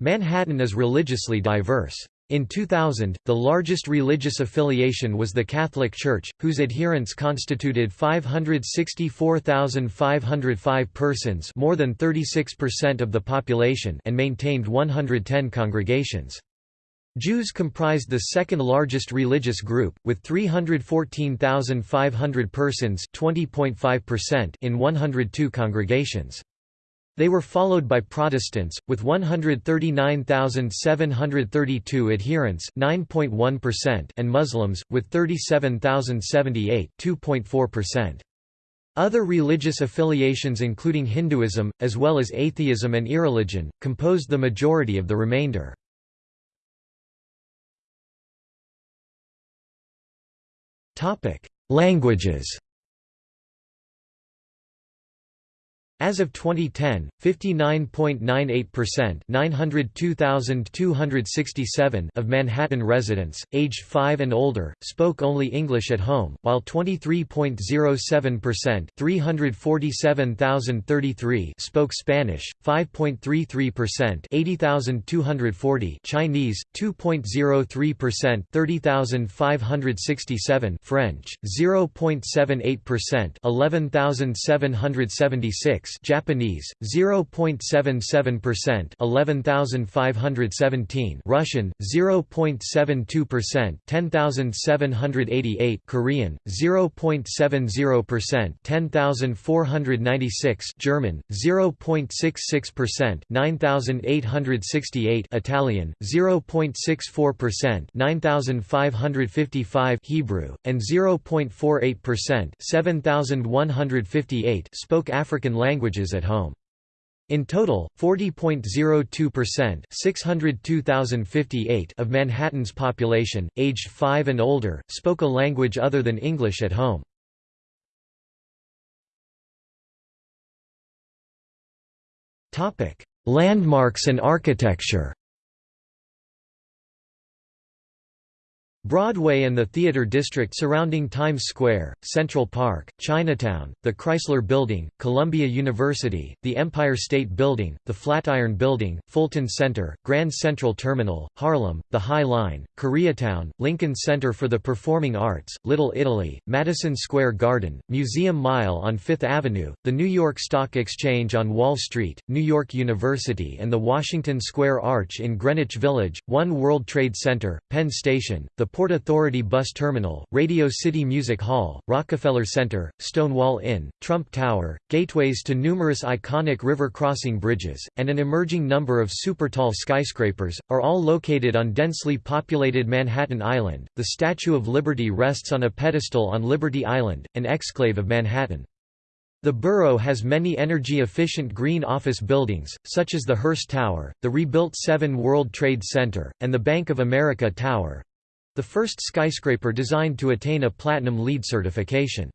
Manhattan is religiously diverse. In 2000, the largest religious affiliation was the Catholic Church, whose adherents constituted 564,505 persons more than 36% of the population and maintained 110 congregations. Jews comprised the second largest religious group, with 314,500 persons in 102 congregations. They were followed by Protestants, with 139,732 adherents and Muslims, with 37,078 Other religious affiliations including Hinduism, as well as atheism and irreligion, composed the majority of the remainder. Languages As of 2010, 59.98% 902,267 of Manhattan residents, aged 5 and older, spoke only English at home, while 23.07% 347,033 spoke Spanish, 5.33% 80,240 Chinese, 2.03% 30,567 French, 0.78% 11,776 Japanese 0.77% 11517 Russian 0.72% 10788 Korean 0.70% 10496 German 0.66% 9868 Italian 0.64% 9555 Hebrew and 0.48% 7158 spoke African languages languages at home. In total, 40.02% of Manhattan's population, aged 5 and older, spoke a language other than English at home. Landmarks and architecture Broadway and the theater district surrounding Times Square, Central Park, Chinatown, the Chrysler Building, Columbia University, the Empire State Building, the Flatiron Building, Fulton Center, Grand Central Terminal, Harlem, the High Line, Koreatown, Lincoln Center for the Performing Arts, Little Italy, Madison Square Garden, Museum Mile on Fifth Avenue, the New York Stock Exchange on Wall Street, New York University and the Washington Square Arch in Greenwich Village, One World Trade Center, Penn Station, the Port Authority Bus Terminal, Radio City Music Hall, Rockefeller Center, Stonewall Inn, Trump Tower, gateways to numerous iconic river crossing bridges, and an emerging number of super-tall skyscrapers, are all located on densely populated Manhattan Island. The Statue of Liberty rests on a pedestal on Liberty Island, an exclave of Manhattan. The borough has many energy-efficient green office buildings, such as the Hearst Tower, the rebuilt Seven World Trade Center, and the Bank of America Tower, the first skyscraper designed to attain a Platinum LEED certification.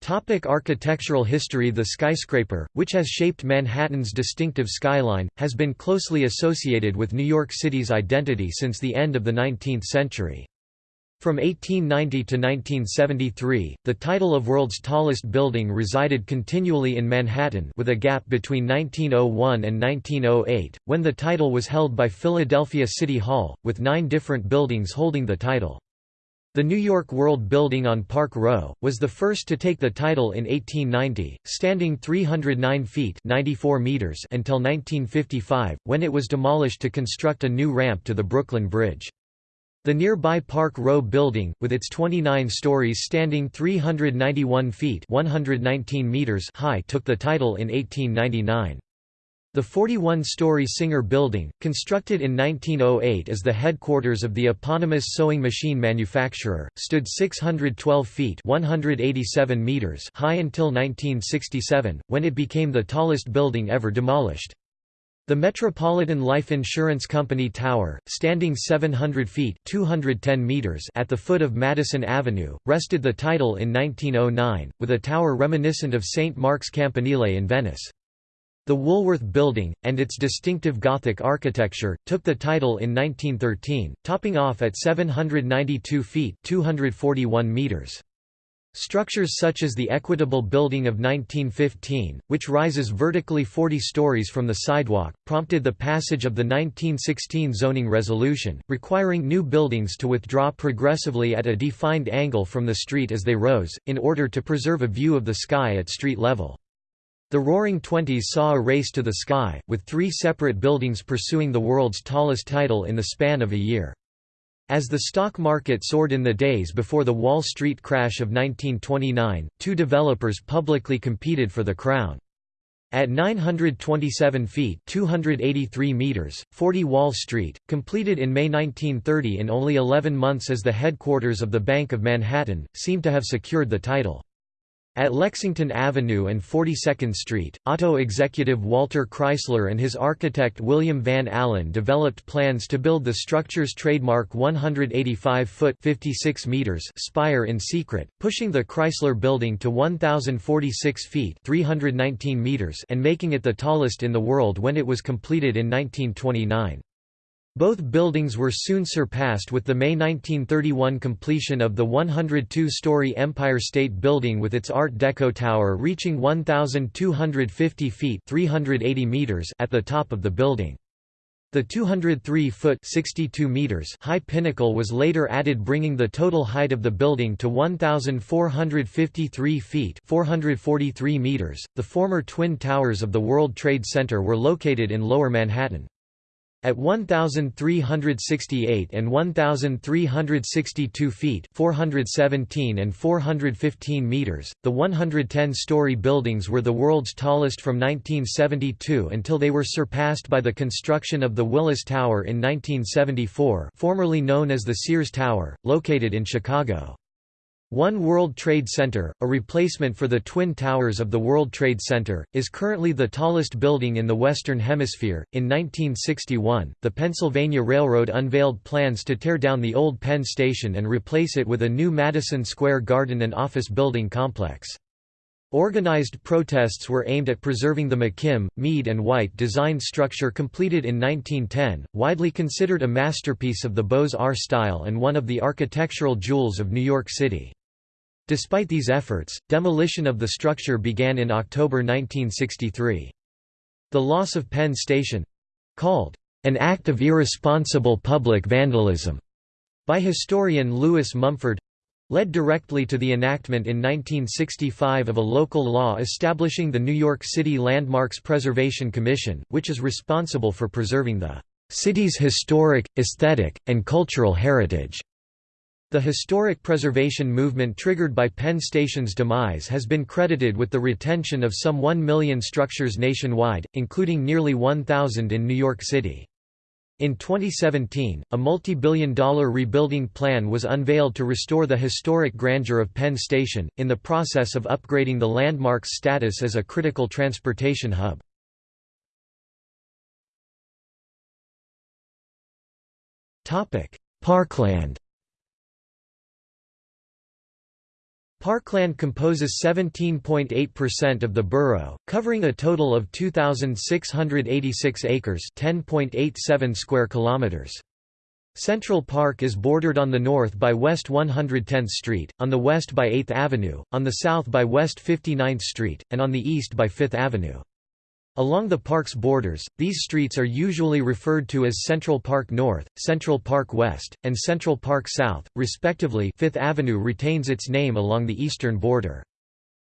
Topic architectural history The skyscraper, which has shaped Manhattan's distinctive skyline, has been closely associated with New York City's identity since the end of the 19th century. From 1890 to 1973, the title of world's tallest building resided continually in Manhattan with a gap between 1901 and 1908, when the title was held by Philadelphia City Hall, with nine different buildings holding the title. The New York World Building on Park Row, was the first to take the title in 1890, standing 309 feet 94 meters until 1955, when it was demolished to construct a new ramp to the Brooklyn Bridge. The nearby Park Row building, with its 29 stories standing 391 feet 119 meters high took the title in 1899. The 41-story Singer Building, constructed in 1908 as the headquarters of the eponymous sewing machine manufacturer, stood 612 feet 187 meters high until 1967, when it became the tallest building ever demolished. The Metropolitan Life Insurance Company Tower, standing 700 feet 210 meters at the foot of Madison Avenue, wrested the title in 1909, with a tower reminiscent of St. Mark's Campanile in Venice. The Woolworth Building, and its distinctive Gothic architecture, took the title in 1913, topping off at 792 feet 241 meters. Structures such as the Equitable Building of 1915, which rises vertically 40 stories from the sidewalk, prompted the passage of the 1916 zoning resolution, requiring new buildings to withdraw progressively at a defined angle from the street as they rose, in order to preserve a view of the sky at street level. The Roaring Twenties saw a race to the sky, with three separate buildings pursuing the world's tallest title in the span of a year. As the stock market soared in the days before the Wall Street crash of 1929, two developers publicly competed for the crown. At 927 feet 283 meters, 40 Wall Street, completed in May 1930 in only 11 months as the headquarters of the Bank of Manhattan, seemed to have secured the title. At Lexington Avenue and 42nd Street, auto executive Walter Chrysler and his architect William Van Alen developed plans to build the structure's trademark 185-foot (56 meters) spire in secret, pushing the Chrysler Building to 1,046 feet (319 meters) and making it the tallest in the world when it was completed in 1929. Both buildings were soon surpassed with the May 1931 completion of the 102-story Empire State Building with its Art Deco tower reaching 1,250 feet 380 meters at the top of the building. The 203-foot (62 meters) high pinnacle was later added bringing the total height of the building to 1,453 feet 443 meters. .The former Twin Towers of the World Trade Center were located in Lower Manhattan. At 1,368 and 1,362 feet 417 and 415 meters, the 110-story buildings were the world's tallest from 1972 until they were surpassed by the construction of the Willis Tower in 1974 formerly known as the Sears Tower, located in Chicago. One World Trade Center, a replacement for the Twin Towers of the World Trade Center, is currently the tallest building in the Western Hemisphere. In 1961, the Pennsylvania Railroad unveiled plans to tear down the old Penn Station and replace it with a new Madison Square Garden and office building complex. Organized protests were aimed at preserving the McKim, Mead and White designed structure completed in 1910, widely considered a masterpiece of the Beaux-Arts style and one of the architectural jewels of New York City. Despite these efforts, demolition of the structure began in October 1963. The loss of Penn Station—called, "...an act of irresponsible public vandalism," by historian Lewis Mumford, led directly to the enactment in 1965 of a local law establishing the New York City Landmarks Preservation Commission, which is responsible for preserving the city's historic, aesthetic, and cultural heritage. The historic preservation movement triggered by Penn Station's demise has been credited with the retention of some 1 million structures nationwide, including nearly 1,000 in New York City. In 2017, a multi-billion dollar rebuilding plan was unveiled to restore the historic grandeur of Penn Station, in the process of upgrading the landmark's status as a critical transportation hub. Parkland Parkland composes 17.8% of the borough, covering a total of 2,686 acres 10.87 square kilometers. Central Park is bordered on the north by West 110th Street, on the west by 8th Avenue, on the south by West 59th Street, and on the east by 5th Avenue. Along the park's borders, these streets are usually referred to as Central Park North, Central Park West, and Central Park South, respectively 5th Avenue retains its name along the eastern border.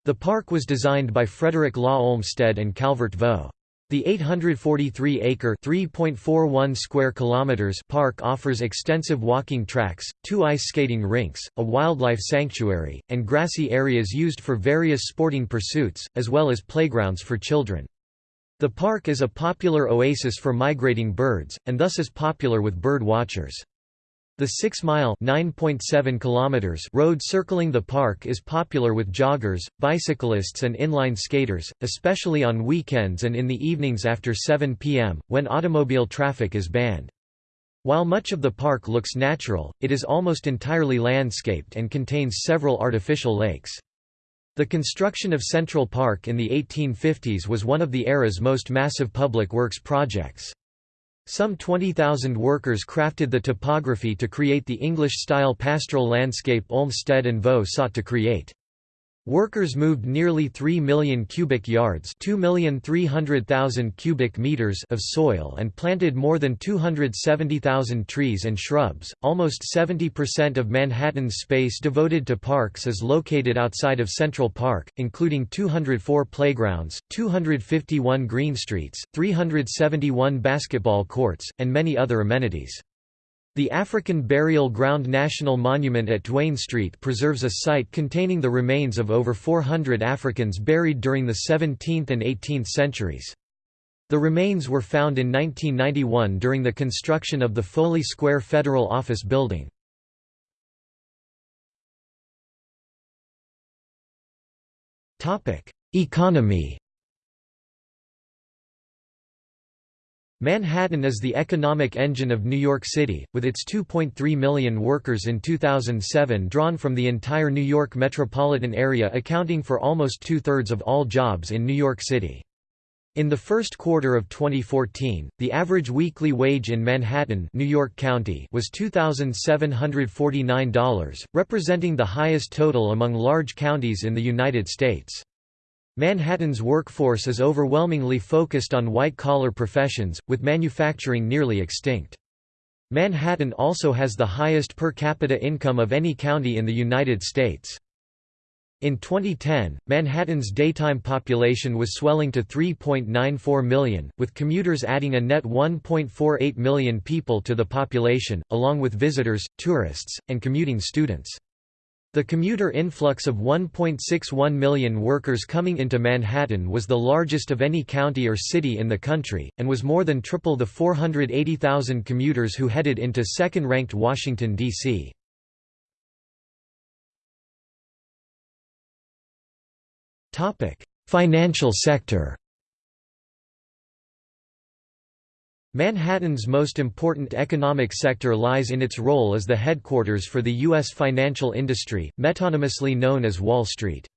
The park was designed by Frederick Law Olmsted and Calvert Vaux. The 843-acre (3.41 square kilometers) park offers extensive walking tracks, two ice skating rinks, a wildlife sanctuary, and grassy areas used for various sporting pursuits, as well as playgrounds for children. The park is a popular oasis for migrating birds, and thus is popular with bird watchers. The 6-mile road circling the park is popular with joggers, bicyclists and inline skaters, especially on weekends and in the evenings after 7 p.m., when automobile traffic is banned. While much of the park looks natural, it is almost entirely landscaped and contains several artificial lakes. The construction of Central Park in the 1850s was one of the era's most massive public works projects. Some 20,000 workers crafted the topography to create the English-style pastoral landscape Olmsted and Vaux sought to create. Workers moved nearly 3 million cubic yards cubic meters of soil and planted more than 270,000 trees and shrubs. Almost 70% of Manhattan's space devoted to parks is located outside of Central Park, including 204 playgrounds, 251 green streets, 371 basketball courts, and many other amenities. The African Burial Ground National Monument at Duane Street preserves a site containing the remains of over 400 Africans buried during the 17th and 18th centuries. The remains were found in 1991 during the construction of the Foley Square Federal Office Building. Economy Manhattan is the economic engine of New York City, with its 2.3 million workers in 2007 drawn from the entire New York metropolitan area accounting for almost two-thirds of all jobs in New York City. In the first quarter of 2014, the average weekly wage in Manhattan New York County was $2,749, representing the highest total among large counties in the United States. Manhattan's workforce is overwhelmingly focused on white-collar professions, with manufacturing nearly extinct. Manhattan also has the highest per capita income of any county in the United States. In 2010, Manhattan's daytime population was swelling to 3.94 million, with commuters adding a net 1.48 million people to the population, along with visitors, tourists, and commuting students. The commuter influx of 1.61 million workers coming into Manhattan was the largest of any county or city in the country, and was more than triple the 480,000 commuters who headed into second-ranked Washington, D.C. Financial sector Manhattan's most important economic sector lies in its role as the headquarters for the U.S. financial industry, metonymously known as Wall Street.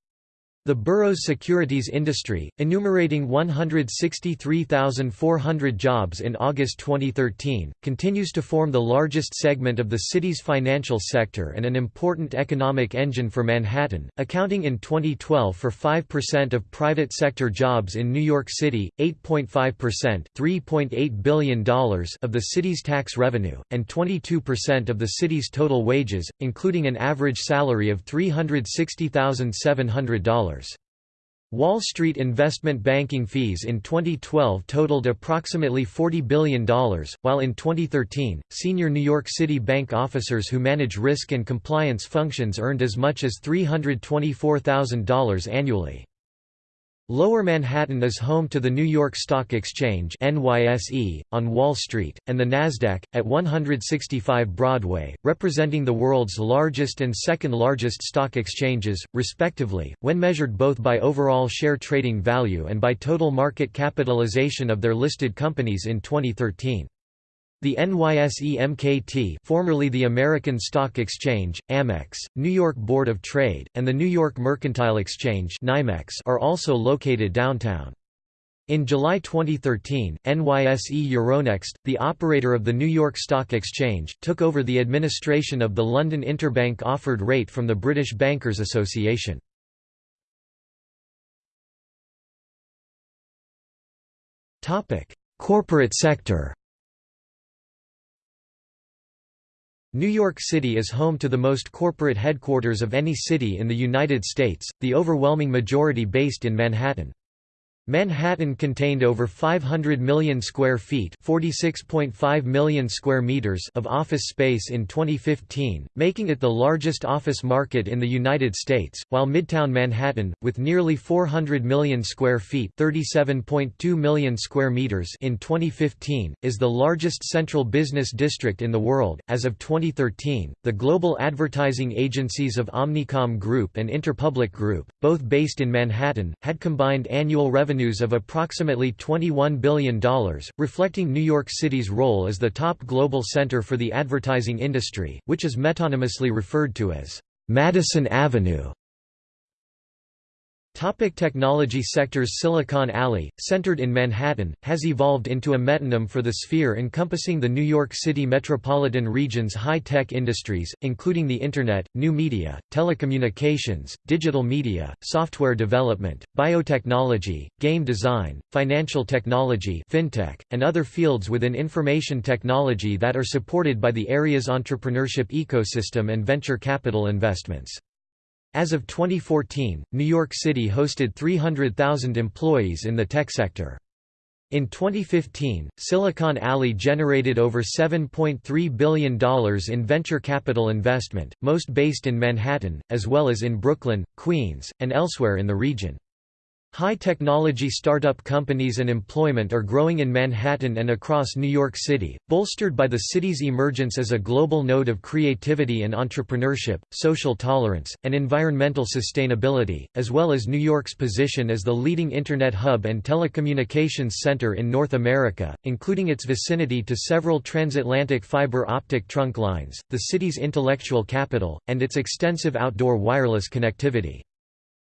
The borough's securities industry, enumerating 163,400 jobs in August 2013, continues to form the largest segment of the city's financial sector and an important economic engine for Manhattan, accounting in 2012 for 5% of private sector jobs in New York City, 8.5% $3.8 billion of the city's tax revenue, and 22% of the city's total wages, including an average salary of $360,700. Wall Street investment banking fees in 2012 totaled approximately $40 billion, while in 2013, senior New York City bank officers who manage risk and compliance functions earned as much as $324,000 annually. Lower Manhattan is home to the New York Stock Exchange NYSE, on Wall Street, and the Nasdaq, at 165 Broadway, representing the world's largest and second largest stock exchanges, respectively, when measured both by overall share trading value and by total market capitalization of their listed companies in 2013. The NYSE MKT formerly the American Stock Exchange, Amex, New York Board of Trade, and the New York Mercantile Exchange are also located downtown. In July 2013, NYSE Euronext, the operator of the New York Stock Exchange, took over the administration of the London Interbank Offered Rate from the British Bankers Association. Corporate sector New York City is home to the most corporate headquarters of any city in the United States, the overwhelming majority based in Manhattan. Manhattan contained over 500 million square feet (46.5 million square meters) of office space in 2015, making it the largest office market in the United States, while Midtown Manhattan, with nearly 400 million square feet (37.2 million square meters) in 2015, is the largest central business district in the world. As of 2013, the global advertising agencies of Omnicom Group and Interpublic Group, both based in Manhattan, had combined annual revenue revenues of approximately $21 billion, reflecting New York City's role as the top global center for the advertising industry, which is metonymously referred to as Madison Avenue. Topic technology sectors Silicon Alley, centered in Manhattan, has evolved into a metonym for the sphere encompassing the New York City metropolitan region's high-tech industries, including the Internet, new media, telecommunications, digital media, software development, biotechnology, game design, financial technology fintech, and other fields within information technology that are supported by the area's entrepreneurship ecosystem and venture capital investments. As of 2014, New York City hosted 300,000 employees in the tech sector. In 2015, Silicon Alley generated over $7.3 billion in venture capital investment, most based in Manhattan, as well as in Brooklyn, Queens, and elsewhere in the region. High-technology startup companies and employment are growing in Manhattan and across New York City, bolstered by the city's emergence as a global node of creativity and entrepreneurship, social tolerance, and environmental sustainability, as well as New York's position as the leading Internet hub and telecommunications center in North America, including its vicinity to several transatlantic fiber optic trunk lines, the city's intellectual capital, and its extensive outdoor wireless connectivity.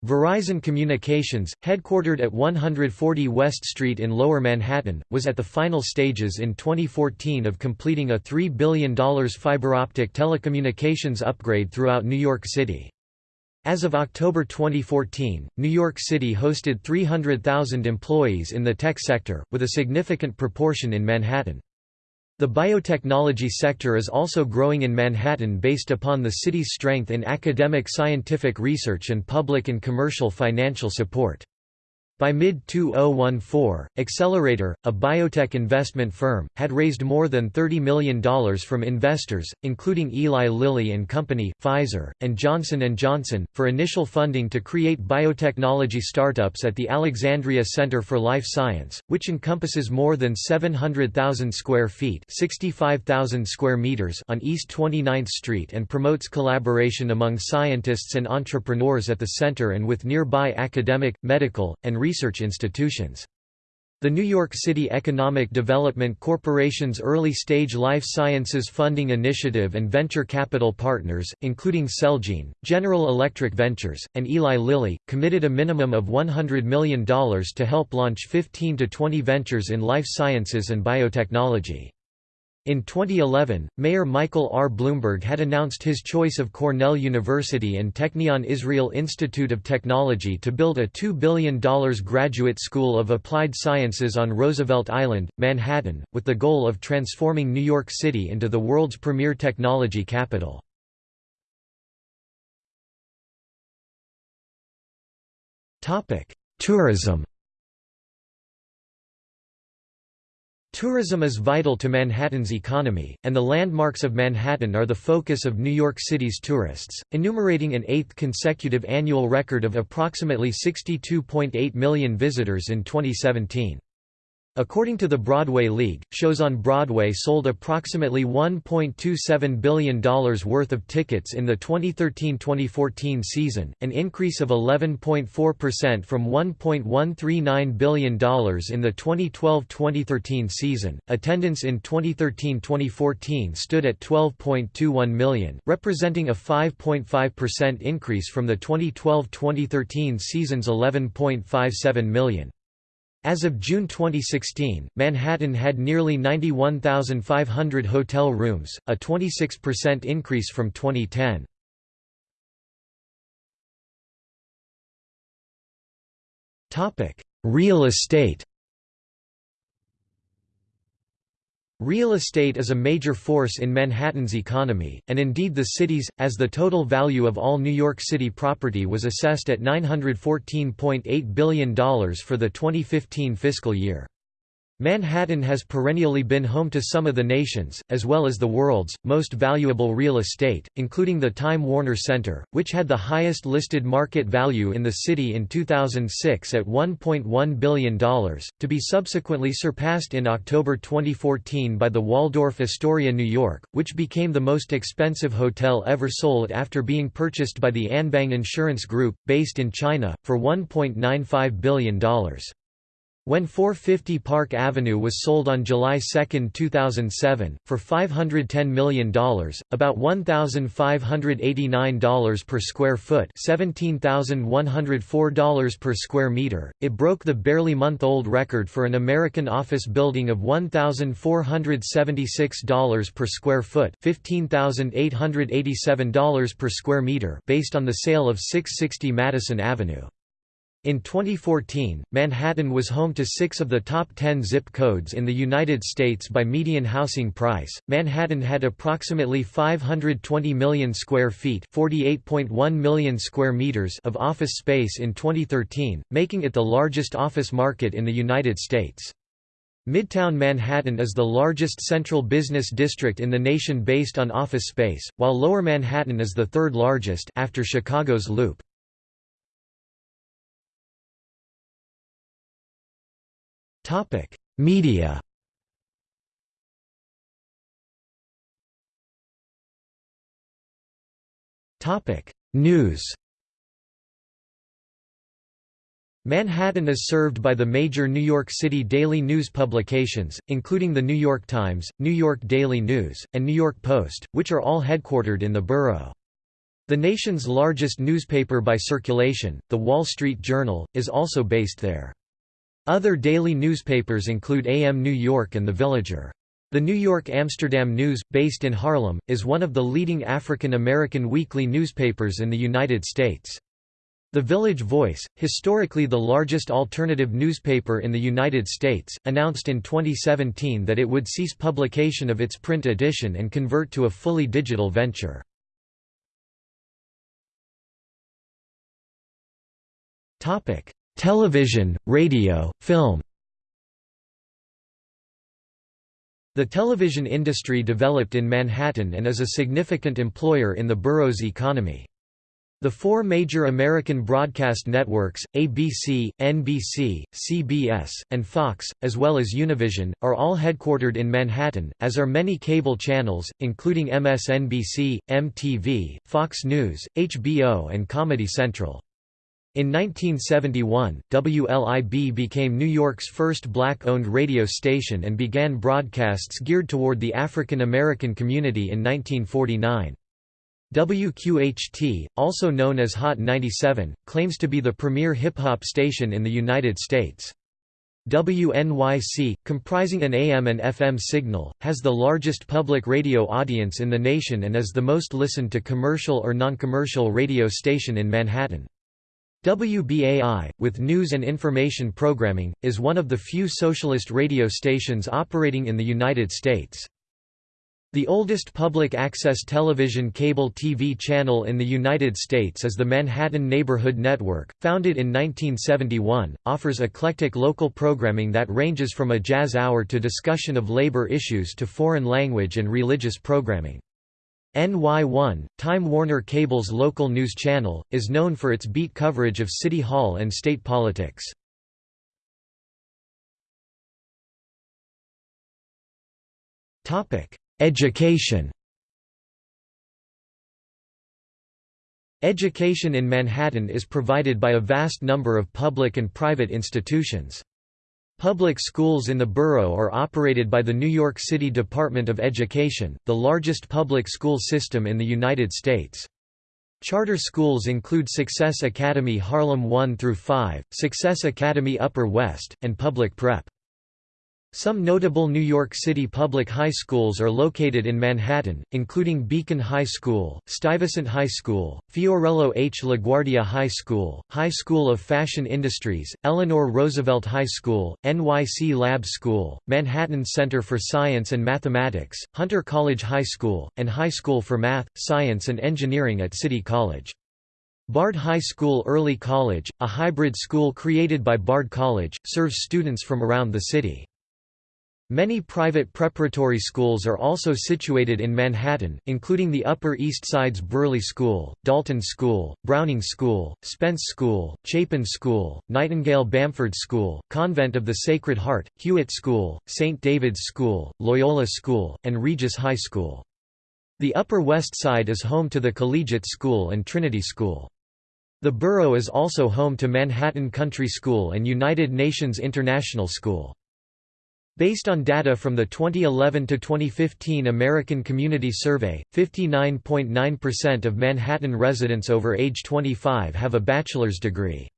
Verizon Communications, headquartered at 140 West Street in Lower Manhattan, was at the final stages in 2014 of completing a $3 billion fiber optic telecommunications upgrade throughout New York City. As of October 2014, New York City hosted 300,000 employees in the tech sector, with a significant proportion in Manhattan. The biotechnology sector is also growing in Manhattan based upon the city's strength in academic scientific research and public and commercial financial support. By mid-2014, Accelerator, a biotech investment firm, had raised more than $30 million from investors, including Eli Lilly and Company, Pfizer, and Johnson & Johnson, for initial funding to create biotechnology startups at the Alexandria Center for Life Science, which encompasses more than 700,000 square feet 65,000 square meters on East 29th Street and promotes collaboration among scientists and entrepreneurs at the center and with nearby academic, medical, and research institutions. The New York City Economic Development Corporation's early-stage life sciences funding initiative and venture capital partners, including Celgene, General Electric Ventures, and Eli Lilly, committed a minimum of $100 million to help launch 15 to 20 ventures in life sciences and biotechnology. In 2011, Mayor Michael R. Bloomberg had announced his choice of Cornell University and Technion Israel Institute of Technology to build a $2 billion graduate school of applied sciences on Roosevelt Island, Manhattan, with the goal of transforming New York City into the world's premier technology capital. Tourism Tourism is vital to Manhattan's economy, and the landmarks of Manhattan are the focus of New York City's tourists, enumerating an eighth consecutive annual record of approximately 62.8 million visitors in 2017. According to the Broadway League, shows on Broadway sold approximately $1.27 billion worth of tickets in the 2013-2014 season, an increase of 11.4% from $1.139 billion in the 2012-2013 season. Attendance in 2013-2014 stood at 12.21 million, representing a 5.5% increase from the 2012-2013 season's 11.57 million. As of June 2016, Manhattan had nearly 91,500 hotel rooms, a 26% increase from 2010. Real estate Real estate is a major force in Manhattan's economy, and indeed the city's, as the total value of all New York City property was assessed at $914.8 billion for the 2015 fiscal year. Manhattan has perennially been home to some of the nation's, as well as the world's, most valuable real estate, including the Time Warner Center, which had the highest listed market value in the city in 2006 at $1.1 billion, to be subsequently surpassed in October 2014 by the Waldorf Astoria New York, which became the most expensive hotel ever sold after being purchased by the Anbang Insurance Group, based in China, for $1.95 billion. When 450 Park Avenue was sold on July 2, 2007, for $510 million, about $1,589 per square foot $17,104 per square meter, it broke the barely month-old record for an American office building of $1,476 per square foot $15,887 per square meter based on the sale of 660 Madison Avenue. In 2014, Manhattan was home to six of the top 10 zip codes in the United States by median housing price. Manhattan had approximately 520 million square feet (48.1 million square meters) of office space in 2013, making it the largest office market in the United States. Midtown Manhattan is the largest central business district in the nation based on office space, while Lower Manhattan is the third largest after Chicago's Loop. Topic: Media. Topic: News. Manhattan is served by the major New York City daily news publications, including The New York Times, New York Daily News, and New York Post, which are all headquartered in the borough. The nation's largest newspaper by circulation, The Wall Street Journal, is also based there. Other daily newspapers include AM New York and The Villager. The New York Amsterdam News, based in Harlem, is one of the leading African American weekly newspapers in the United States. The Village Voice, historically the largest alternative newspaper in the United States, announced in 2017 that it would cease publication of its print edition and convert to a fully digital venture. Television, radio, film The television industry developed in Manhattan and is a significant employer in the borough's economy. The four major American broadcast networks, ABC, NBC, CBS, and Fox, as well as Univision, are all headquartered in Manhattan, as are many cable channels, including MSNBC, MTV, Fox News, HBO and Comedy Central. In 1971, WLIB became New York's first black-owned radio station and began broadcasts geared toward the African American community in 1949. WQHT, also known as Hot 97, claims to be the premier hip-hop station in the United States. WNYC, comprising an AM and FM signal, has the largest public radio audience in the nation and is the most listened to commercial or non-commercial radio station in Manhattan. WBAI, with news and information programming, is one of the few socialist radio stations operating in the United States. The oldest public access television cable TV channel in the United States is the Manhattan Neighborhood Network, founded in 1971, offers eclectic local programming that ranges from a jazz hour to discussion of labor issues to foreign language and religious programming. NY1, Time Warner Cable's local news channel, is known for its beat coverage of City Hall and state politics. Education Education in Manhattan is provided by a vast number of public and private institutions. Public schools in the borough are operated by the New York City Department of Education, the largest public school system in the United States. Charter schools include Success Academy Harlem 1 through 5, Success Academy Upper West, and Public Prep. Some notable New York City public high schools are located in Manhattan, including Beacon High School, Stuyvesant High School, Fiorello H. LaGuardia High School, High School of Fashion Industries, Eleanor Roosevelt High School, NYC Lab School, Manhattan Center for Science and Mathematics, Hunter College High School, and High School for Math, Science and Engineering at City College. Bard High School Early College, a hybrid school created by Bard College, serves students from around the city. Many private preparatory schools are also situated in Manhattan, including the Upper East Side's Brearley School, Dalton School, Browning School, Spence School, Chapin School, Nightingale Bamford School, Convent of the Sacred Heart, Hewitt School, St. David's School, Loyola School, and Regis High School. The Upper West Side is home to the Collegiate School and Trinity School. The borough is also home to Manhattan Country School and United Nations International School. Based on data from the 2011 to 2015 American Community Survey, 59.9% of Manhattan residents over age 25 have a bachelor's degree.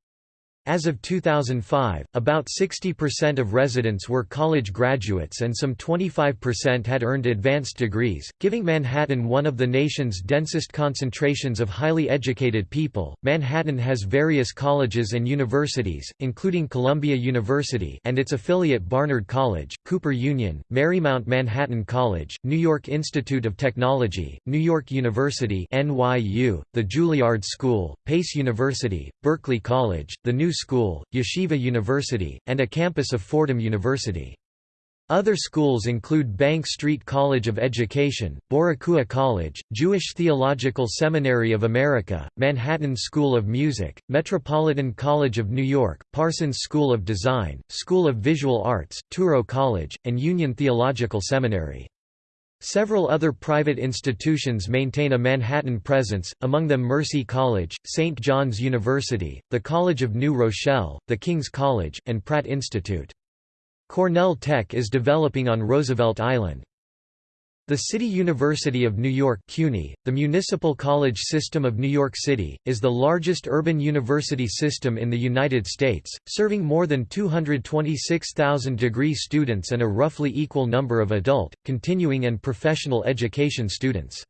As of 2005, about 60% of residents were college graduates and some 25% had earned advanced degrees, giving Manhattan one of the nation's densest concentrations of highly educated people. Manhattan has various colleges and universities, including Columbia University and its affiliate Barnard College, Cooper Union, Marymount Manhattan College, New York Institute of Technology, New York University (NYU), the Juilliard School, Pace University, Berkeley College, the New School, Yeshiva University, and a campus of Fordham University. Other schools include Bank Street College of Education, Boricua College, Jewish Theological Seminary of America, Manhattan School of Music, Metropolitan College of New York, Parsons School of Design, School of Visual Arts, Touro College, and Union Theological Seminary. Several other private institutions maintain a Manhattan presence, among them Mercy College, St. John's University, the College of New Rochelle, the King's College, and Pratt Institute. Cornell Tech is developing on Roosevelt Island. The City University of New York CUNY, the municipal college system of New York City, is the largest urban university system in the United States, serving more than 226,000 degree students and a roughly equal number of adult, continuing and professional education students.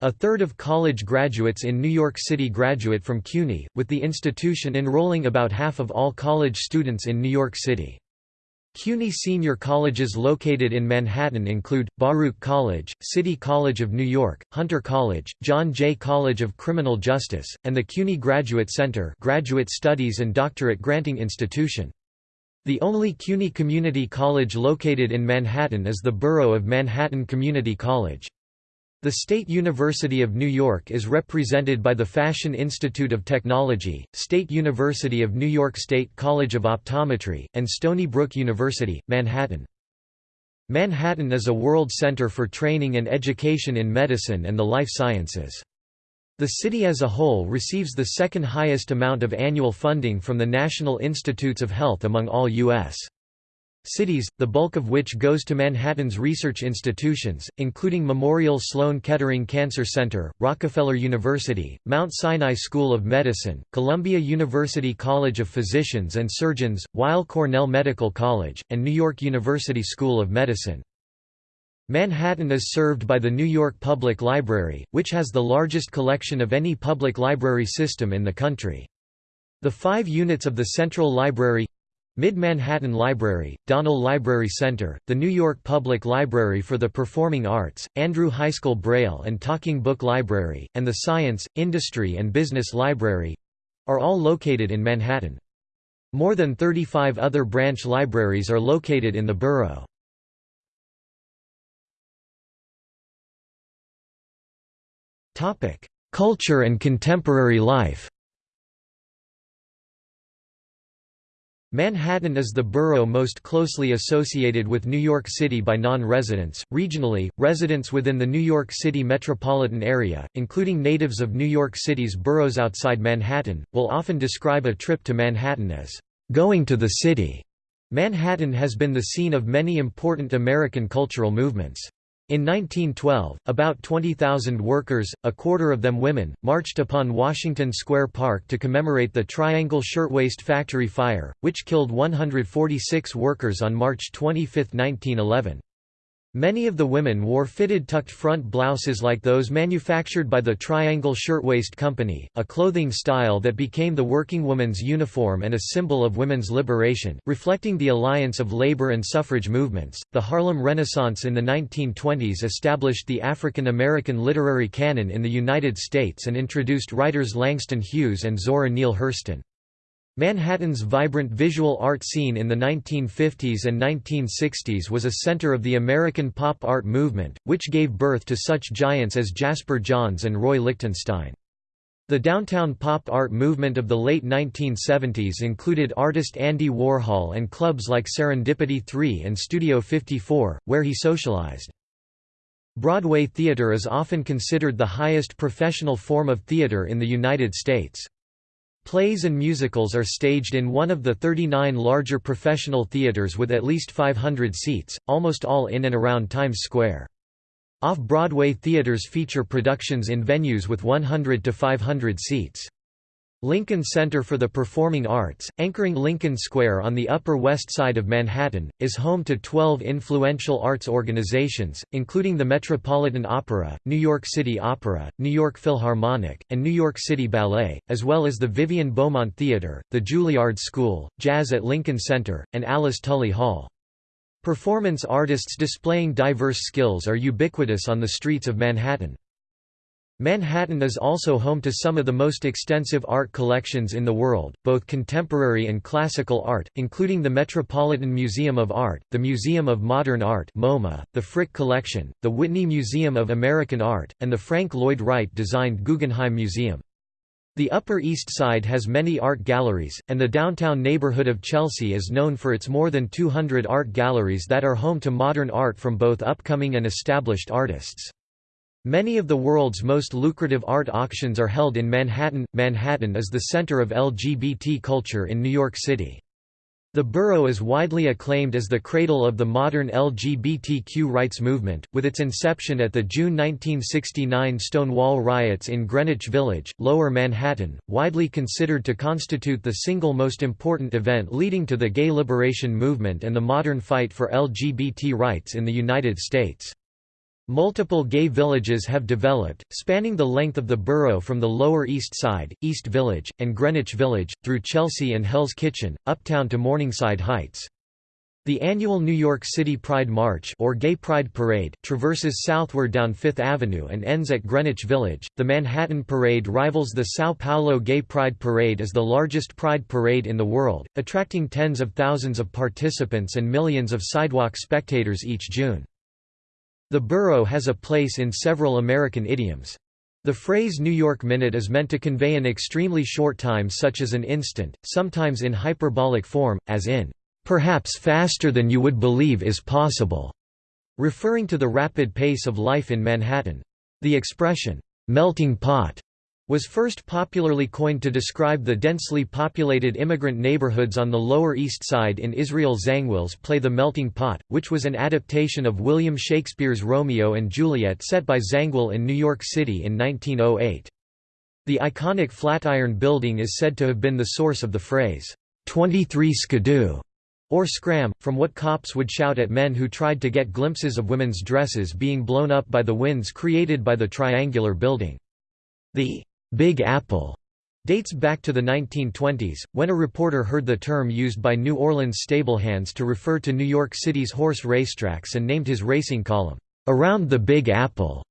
A third of college graduates in New York City graduate from CUNY, with the institution enrolling about half of all college students in New York City. CUNY senior colleges located in Manhattan include, Baruch College, City College of New York, Hunter College, John Jay College of Criminal Justice, and the CUNY Graduate Center graduate studies and doctorate granting institution. The only CUNY community college located in Manhattan is the borough of Manhattan Community College. The State University of New York is represented by the Fashion Institute of Technology, State University of New York State College of Optometry, and Stony Brook University, Manhattan. Manhattan is a world center for training and education in medicine and the life sciences. The city as a whole receives the second highest amount of annual funding from the National Institutes of Health among all U.S cities, the bulk of which goes to Manhattan's research institutions, including Memorial Sloan Kettering Cancer Center, Rockefeller University, Mount Sinai School of Medicine, Columbia University College of Physicians and Surgeons, Weill Cornell Medical College, and New York University School of Medicine. Manhattan is served by the New York Public Library, which has the largest collection of any public library system in the country. The five units of the Central Library Mid-Manhattan Library, Donnell Library Center, the New York Public Library for the Performing Arts, Andrew Heiskell Braille and Talking Book Library, and the Science, Industry and Business Library—are all located in Manhattan. More than 35 other branch libraries are located in the borough. Culture and contemporary life Manhattan is the borough most closely associated with New York City by non-residents. Regionally, residents within the New York City metropolitan area, including natives of New York City's boroughs outside Manhattan, will often describe a trip to Manhattan as going to the city. Manhattan has been the scene of many important American cultural movements. In 1912, about 20,000 workers, a quarter of them women, marched upon Washington Square Park to commemorate the Triangle Shirtwaist Factory fire, which killed 146 workers on March 25, 1911. Many of the women wore fitted tucked front blouses like those manufactured by the Triangle Shirtwaist Company, a clothing style that became the working woman's uniform and a symbol of women's liberation, reflecting the alliance of labor and suffrage movements. The Harlem Renaissance in the 1920s established the African American literary canon in the United States and introduced writers Langston Hughes and Zora Neale Hurston. Manhattan's vibrant visual art scene in the 1950s and 1960s was a center of the American pop art movement, which gave birth to such giants as Jasper Johns and Roy Lichtenstein. The downtown pop art movement of the late 1970s included artist Andy Warhol and clubs like Serendipity 3 and Studio 54, where he socialized. Broadway theater is often considered the highest professional form of theater in the United States. Plays and musicals are staged in one of the 39 larger professional theaters with at least 500 seats, almost all in and around Times Square. Off-Broadway theaters feature productions in venues with 100 to 500 seats. Lincoln Center for the Performing Arts, anchoring Lincoln Square on the Upper West Side of Manhattan, is home to 12 influential arts organizations, including the Metropolitan Opera, New York City Opera, New York Philharmonic, and New York City Ballet, as well as the Vivian Beaumont Theater, the Juilliard School, Jazz at Lincoln Center, and Alice Tully Hall. Performance artists displaying diverse skills are ubiquitous on the streets of Manhattan. Manhattan is also home to some of the most extensive art collections in the world, both contemporary and classical art, including the Metropolitan Museum of Art, the Museum of Modern Art MoMA, the Frick Collection, the Whitney Museum of American Art, and the Frank Lloyd Wright-designed Guggenheim Museum. The Upper East Side has many art galleries, and the downtown neighborhood of Chelsea is known for its more than 200 art galleries that are home to modern art from both upcoming and established artists. Many of the world's most lucrative art auctions are held in Manhattan. Manhattan is the center of LGBT culture in New York City. The borough is widely acclaimed as the cradle of the modern LGBTQ rights movement, with its inception at the June 1969 Stonewall riots in Greenwich Village, Lower Manhattan, widely considered to constitute the single most important event leading to the gay liberation movement and the modern fight for LGBT rights in the United States. Multiple gay villages have developed, spanning the length of the borough from the Lower East Side, East Village, and Greenwich Village, through Chelsea and Hell's Kitchen, uptown to Morningside Heights. The annual New York City Pride March or Gay Pride Parade traverses southward down Fifth Avenue and ends at Greenwich Village. The Manhattan Parade rivals the São Paulo Gay Pride Parade as the largest pride parade in the world, attracting tens of thousands of participants and millions of sidewalk spectators each June. The borough has a place in several American idioms. The phrase New York Minute is meant to convey an extremely short time such as an instant, sometimes in hyperbolic form, as in, "...perhaps faster than you would believe is possible", referring to the rapid pace of life in Manhattan. The expression, "...melting pot", was first popularly coined to describe the densely populated immigrant neighborhoods on the Lower East Side in Israel Zangwill's play The Melting Pot, which was an adaptation of William Shakespeare's Romeo and Juliet set by Zangwill in New York City in 1908. The iconic Flatiron Building is said to have been the source of the phrase, 23 skidoo, or scram, from what cops would shout at men who tried to get glimpses of women's dresses being blown up by the winds created by the triangular building. The Big Apple dates back to the 1920s, when a reporter heard the term used by New Orleans stablehands to refer to New York City's horse racetracks and named his racing column, "'Around the Big Apple'".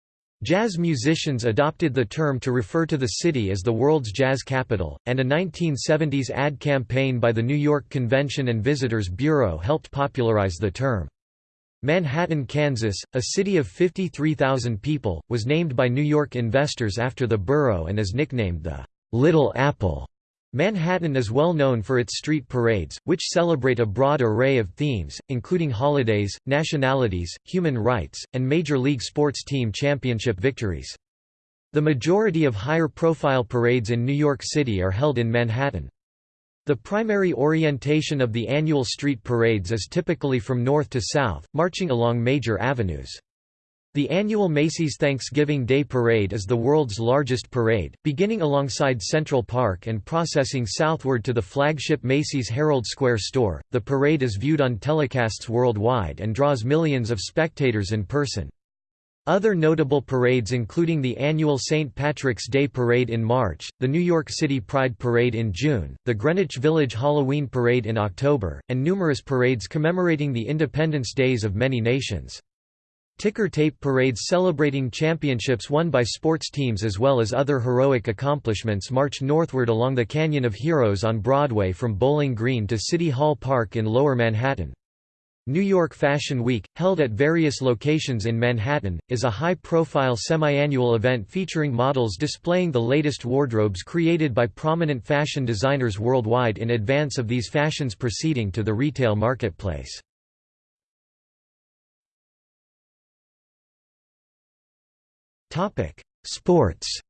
Jazz musicians adopted the term to refer to the city as the world's jazz capital, and a 1970s ad campaign by the New York Convention and Visitors Bureau helped popularize the term. Manhattan, Kansas, a city of 53,000 people, was named by New York investors after the borough and is nicknamed the Little Apple. Manhattan is well known for its street parades, which celebrate a broad array of themes, including holidays, nationalities, human rights, and Major League sports team championship victories. The majority of higher-profile parades in New York City are held in Manhattan. The primary orientation of the annual street parades is typically from north to south, marching along major avenues. The annual Macy's Thanksgiving Day Parade is the world's largest parade, beginning alongside Central Park and processing southward to the flagship Macy's Herald Square store. The parade is viewed on telecasts worldwide and draws millions of spectators in person. Other notable parades including the annual St. Patrick's Day Parade in March, the New York City Pride Parade in June, the Greenwich Village Halloween Parade in October, and numerous parades commemorating the independence days of many nations. Ticker tape parades celebrating championships won by sports teams as well as other heroic accomplishments march northward along the Canyon of Heroes on Broadway from Bowling Green to City Hall Park in Lower Manhattan. New York Fashion Week, held at various locations in Manhattan, is a high-profile semi-annual event featuring models displaying the latest wardrobes created by prominent fashion designers worldwide in advance of these fashions proceeding to the retail marketplace. Sports.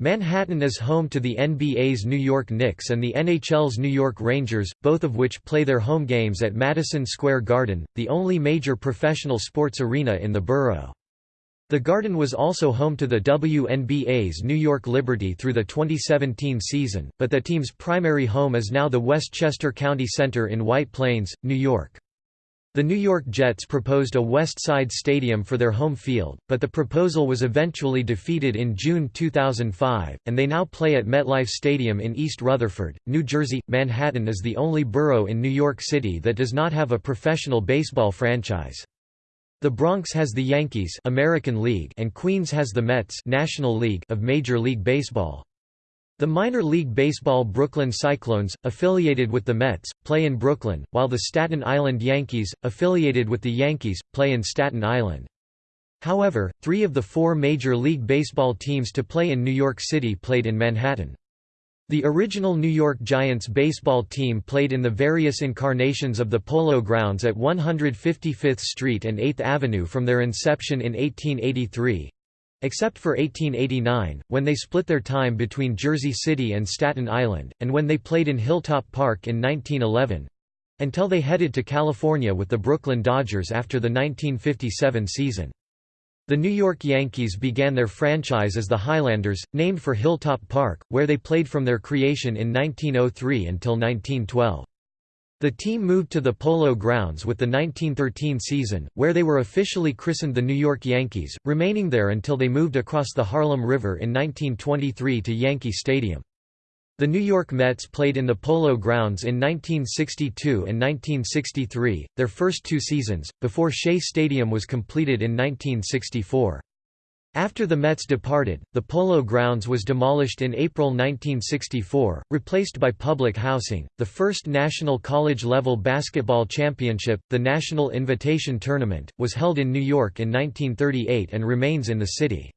Manhattan is home to the NBA's New York Knicks and the NHL's New York Rangers, both of which play their home games at Madison Square Garden, the only major professional sports arena in the borough. The Garden was also home to the WNBA's New York Liberty through the 2017 season, but the team's primary home is now the Westchester County Center in White Plains, New York. The New York Jets proposed a West Side Stadium for their home field, but the proposal was eventually defeated in June 2005, and they now play at MetLife Stadium in East Rutherford, New Jersey. Manhattan is the only borough in New York City that does not have a professional baseball franchise. The Bronx has the Yankees American League and Queens has the Mets National League of Major League Baseball. The minor league baseball Brooklyn Cyclones, affiliated with the Mets, play in Brooklyn, while the Staten Island Yankees, affiliated with the Yankees, play in Staten Island. However, three of the four Major League Baseball teams to play in New York City played in Manhattan. The original New York Giants baseball team played in the various incarnations of the Polo Grounds at 155th Street and 8th Avenue from their inception in 1883, Except for 1889, when they split their time between Jersey City and Staten Island, and when they played in Hilltop Park in 1911—until they headed to California with the Brooklyn Dodgers after the 1957 season. The New York Yankees began their franchise as the Highlanders, named for Hilltop Park, where they played from their creation in 1903 until 1912. The team moved to the Polo Grounds with the 1913 season, where they were officially christened the New York Yankees, remaining there until they moved across the Harlem River in 1923 to Yankee Stadium. The New York Mets played in the Polo Grounds in 1962 and 1963, their first two seasons, before Shea Stadium was completed in 1964. After the Mets departed, the Polo Grounds was demolished in April 1964, replaced by public housing. The first national college level basketball championship, the National Invitation Tournament, was held in New York in 1938 and remains in the city.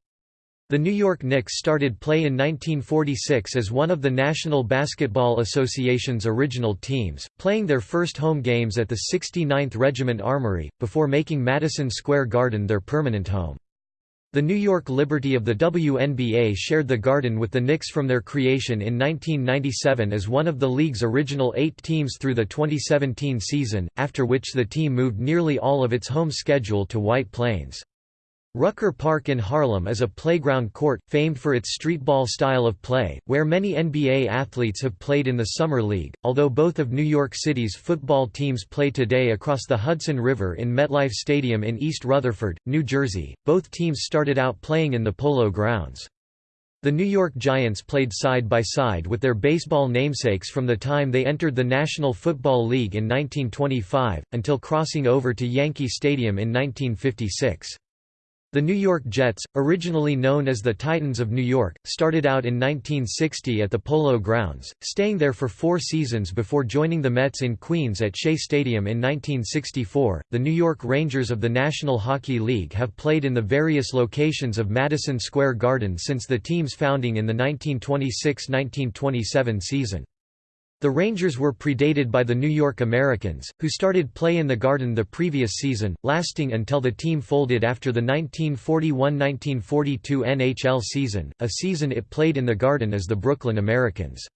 The New York Knicks started play in 1946 as one of the National Basketball Association's original teams, playing their first home games at the 69th Regiment Armory, before making Madison Square Garden their permanent home. The New York Liberty of the WNBA shared the Garden with the Knicks from their creation in 1997 as one of the league's original eight teams through the 2017 season, after which the team moved nearly all of its home schedule to White Plains. Rucker Park in Harlem is a playground court, famed for its streetball style of play, where many NBA athletes have played in the Summer League. Although both of New York City's football teams play today across the Hudson River in MetLife Stadium in East Rutherford, New Jersey, both teams started out playing in the Polo Grounds. The New York Giants played side by side with their baseball namesakes from the time they entered the National Football League in 1925, until crossing over to Yankee Stadium in 1956. The New York Jets, originally known as the Titans of New York, started out in 1960 at the Polo Grounds, staying there for four seasons before joining the Mets in Queens at Shea Stadium in 1964. The New York Rangers of the National Hockey League have played in the various locations of Madison Square Garden since the team's founding in the 1926 1927 season. The Rangers were predated by the New York Americans, who started play in the Garden the previous season, lasting until the team folded after the 1941–1942 NHL season, a season it played in the Garden as the Brooklyn Americans.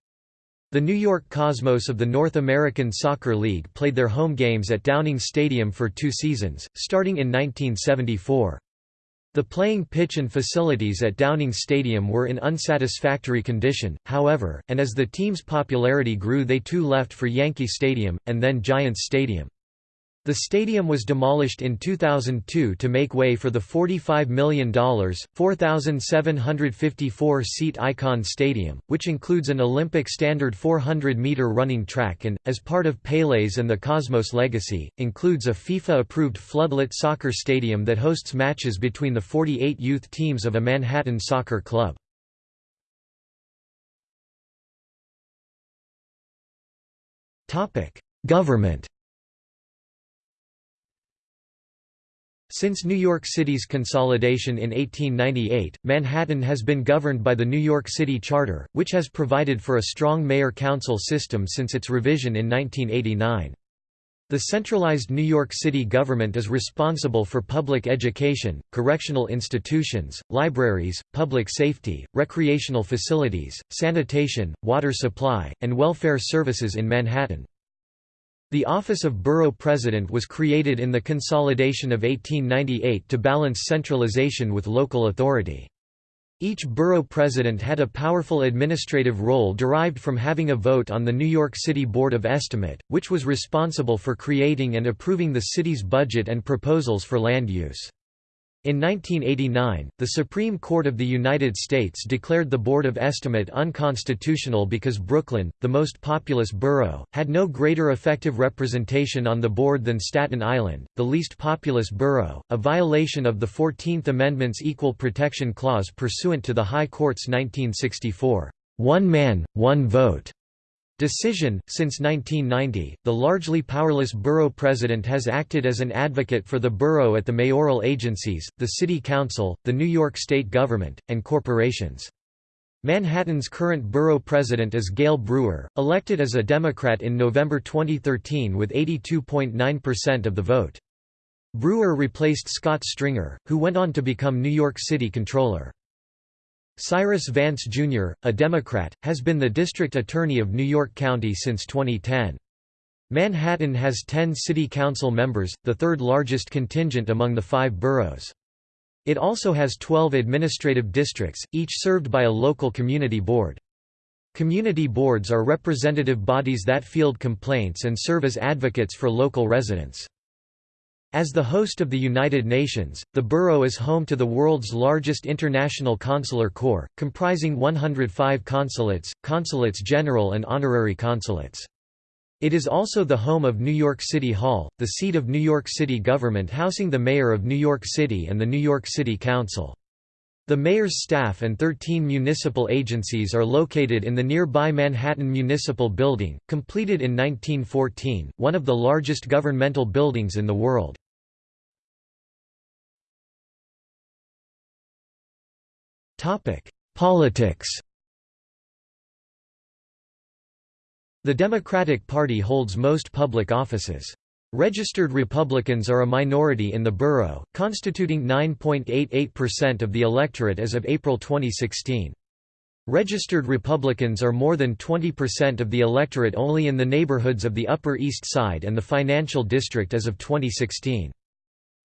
The New York Cosmos of the North American Soccer League played their home games at Downing Stadium for two seasons, starting in 1974. The playing pitch and facilities at Downing Stadium were in unsatisfactory condition, however, and as the team's popularity grew they too left for Yankee Stadium, and then Giants Stadium. The stadium was demolished in 2002 to make way for the $45 million, 4,754-seat Icahn Stadium, which includes an Olympic standard 400-meter running track and, as part of Pele's and the Cosmos legacy, includes a FIFA-approved floodlit soccer stadium that hosts matches between the 48 youth teams of a Manhattan soccer club. Government Since New York City's consolidation in 1898, Manhattan has been governed by the New York City Charter, which has provided for a strong mayor-council system since its revision in 1989. The centralized New York City government is responsible for public education, correctional institutions, libraries, public safety, recreational facilities, sanitation, water supply, and welfare services in Manhattan. The office of borough president was created in the consolidation of 1898 to balance centralization with local authority. Each borough president had a powerful administrative role derived from having a vote on the New York City Board of Estimate, which was responsible for creating and approving the city's budget and proposals for land use. In 1989, the Supreme Court of the United States declared the Board of Estimate unconstitutional because Brooklyn, the most populous borough, had no greater effective representation on the board than Staten Island, the least populous borough, a violation of the Fourteenth Amendment's Equal Protection Clause pursuant to the High Court's 1964, "'One Man, One Vote' Decision Since 1990, the largely powerless borough president has acted as an advocate for the borough at the mayoral agencies, the city council, the New York state government, and corporations. Manhattan's current borough president is Gale Brewer, elected as a Democrat in November 2013 with 82.9% of the vote. Brewer replaced Scott Stringer, who went on to become New York City Controller. Cyrus Vance, Jr., a Democrat, has been the district attorney of New York County since 2010. Manhattan has 10 city council members, the third largest contingent among the five boroughs. It also has 12 administrative districts, each served by a local community board. Community boards are representative bodies that field complaints and serve as advocates for local residents. As the host of the United Nations, the borough is home to the world's largest international consular corps, comprising 105 consulates, consulates general and honorary consulates. It is also the home of New York City Hall, the seat of New York City government housing the mayor of New York City and the New York City Council. The mayor's staff and 13 municipal agencies are located in the nearby Manhattan Municipal Building, completed in 1914, one of the largest governmental buildings in the world. Politics The Democratic Party holds most public offices. Registered Republicans are a minority in the borough, constituting 9.88% of the electorate as of April 2016. Registered Republicans are more than 20% of the electorate only in the neighborhoods of the Upper East Side and the Financial District as of 2016.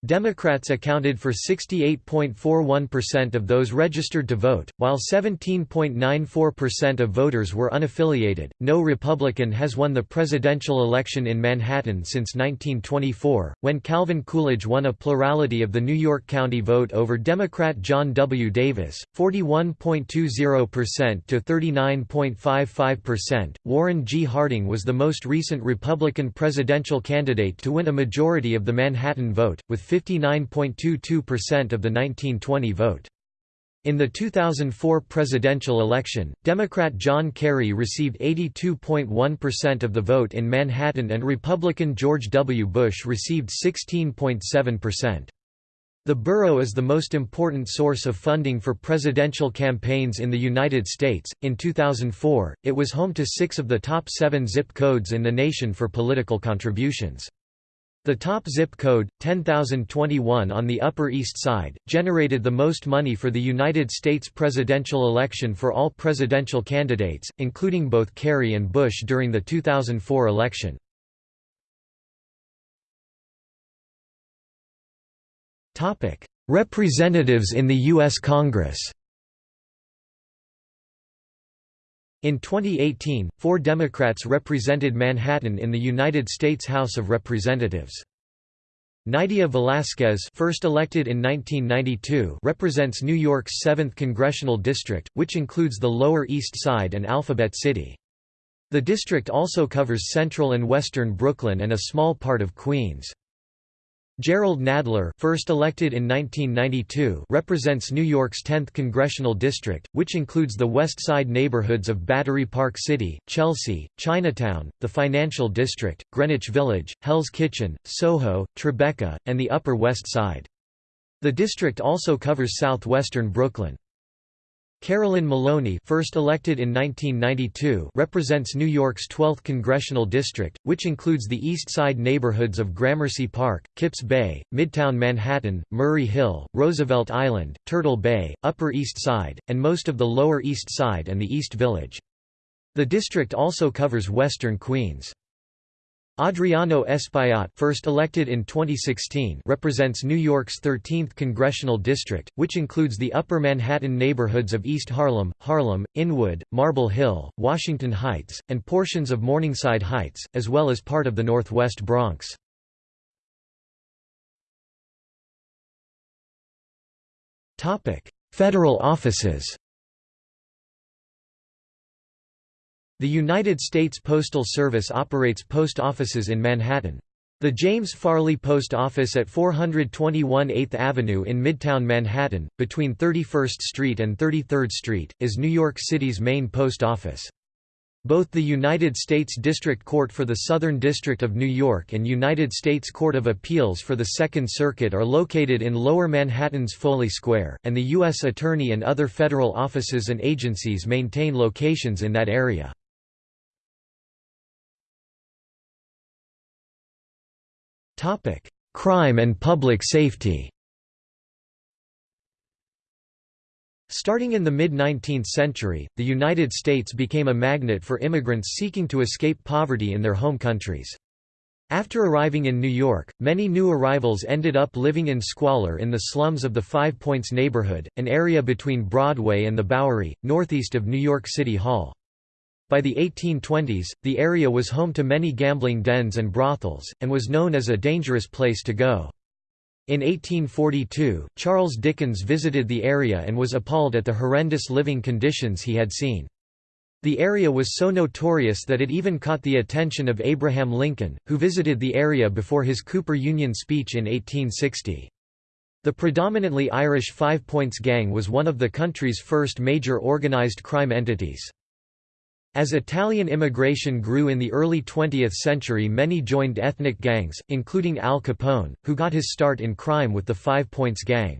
Democrats accounted for 68.41% of those registered to vote, while 17.94% of voters were unaffiliated. No Republican has won the presidential election in Manhattan since 1924, when Calvin Coolidge won a plurality of the New York County vote over Democrat John W. Davis, 41.20% to 39.55%. Warren G. Harding was the most recent Republican presidential candidate to win a majority of the Manhattan vote, with 59.22% of the 1920 vote. In the 2004 presidential election, Democrat John Kerry received 82.1% of the vote in Manhattan and Republican George W. Bush received 16.7%. The borough is the most important source of funding for presidential campaigns in the United States. In 2004, it was home to six of the top seven zip codes in the nation for political contributions. The top zip code, 10021 on the Upper East Side, generated the most money for the United States presidential election for all presidential candidates, including both Kerry and Bush during the 2004 election. Representatives in the U.S. Congress In 2018, four Democrats represented Manhattan in the United States House of Representatives. Nydia Velázquez first elected in 1992 represents New York's 7th congressional district, which includes the Lower East Side and Alphabet City. The district also covers central and western Brooklyn and a small part of Queens. Jerrold Nadler first elected in 1992 represents New York's 10th congressional district, which includes the West Side neighborhoods of Battery Park City, Chelsea, Chinatown, the Financial District, Greenwich Village, Hell's Kitchen, Soho, Tribeca, and the Upper West Side. The district also covers southwestern Brooklyn. Carolyn Maloney first elected in 1992 represents New York's 12th congressional district, which includes the East Side neighborhoods of Gramercy Park, Kips Bay, Midtown Manhattan, Murray Hill, Roosevelt Island, Turtle Bay, Upper East Side, and most of the Lower East Side and the East Village. The district also covers western Queens. Adriano Espaillat first elected in 2016 represents New York's 13th congressional district, which includes the Upper Manhattan neighborhoods of East Harlem, Harlem, Inwood, Marble Hill, Washington Heights, and portions of Morningside Heights, as well as part of the Northwest Bronx. Federal offices The United States Postal Service operates post offices in Manhattan. The James Farley Post Office at 421 8th Avenue in Midtown Manhattan, between 31st Street and 33rd Street, is New York City's main post office. Both the United States District Court for the Southern District of New York and United States Court of Appeals for the Second Circuit are located in Lower Manhattan's Foley Square, and the U.S. Attorney and other federal offices and agencies maintain locations in that area. Crime and public safety Starting in the mid-19th century, the United States became a magnet for immigrants seeking to escape poverty in their home countries. After arriving in New York, many new arrivals ended up living in squalor in the slums of the Five Points neighborhood, an area between Broadway and the Bowery, northeast of New York City Hall. By the 1820s, the area was home to many gambling dens and brothels, and was known as a dangerous place to go. In 1842, Charles Dickens visited the area and was appalled at the horrendous living conditions he had seen. The area was so notorious that it even caught the attention of Abraham Lincoln, who visited the area before his Cooper Union speech in 1860. The predominantly Irish Five Points Gang was one of the country's first major organized crime entities. As Italian immigration grew in the early 20th century many joined ethnic gangs, including Al Capone, who got his start in crime with the Five Points Gang.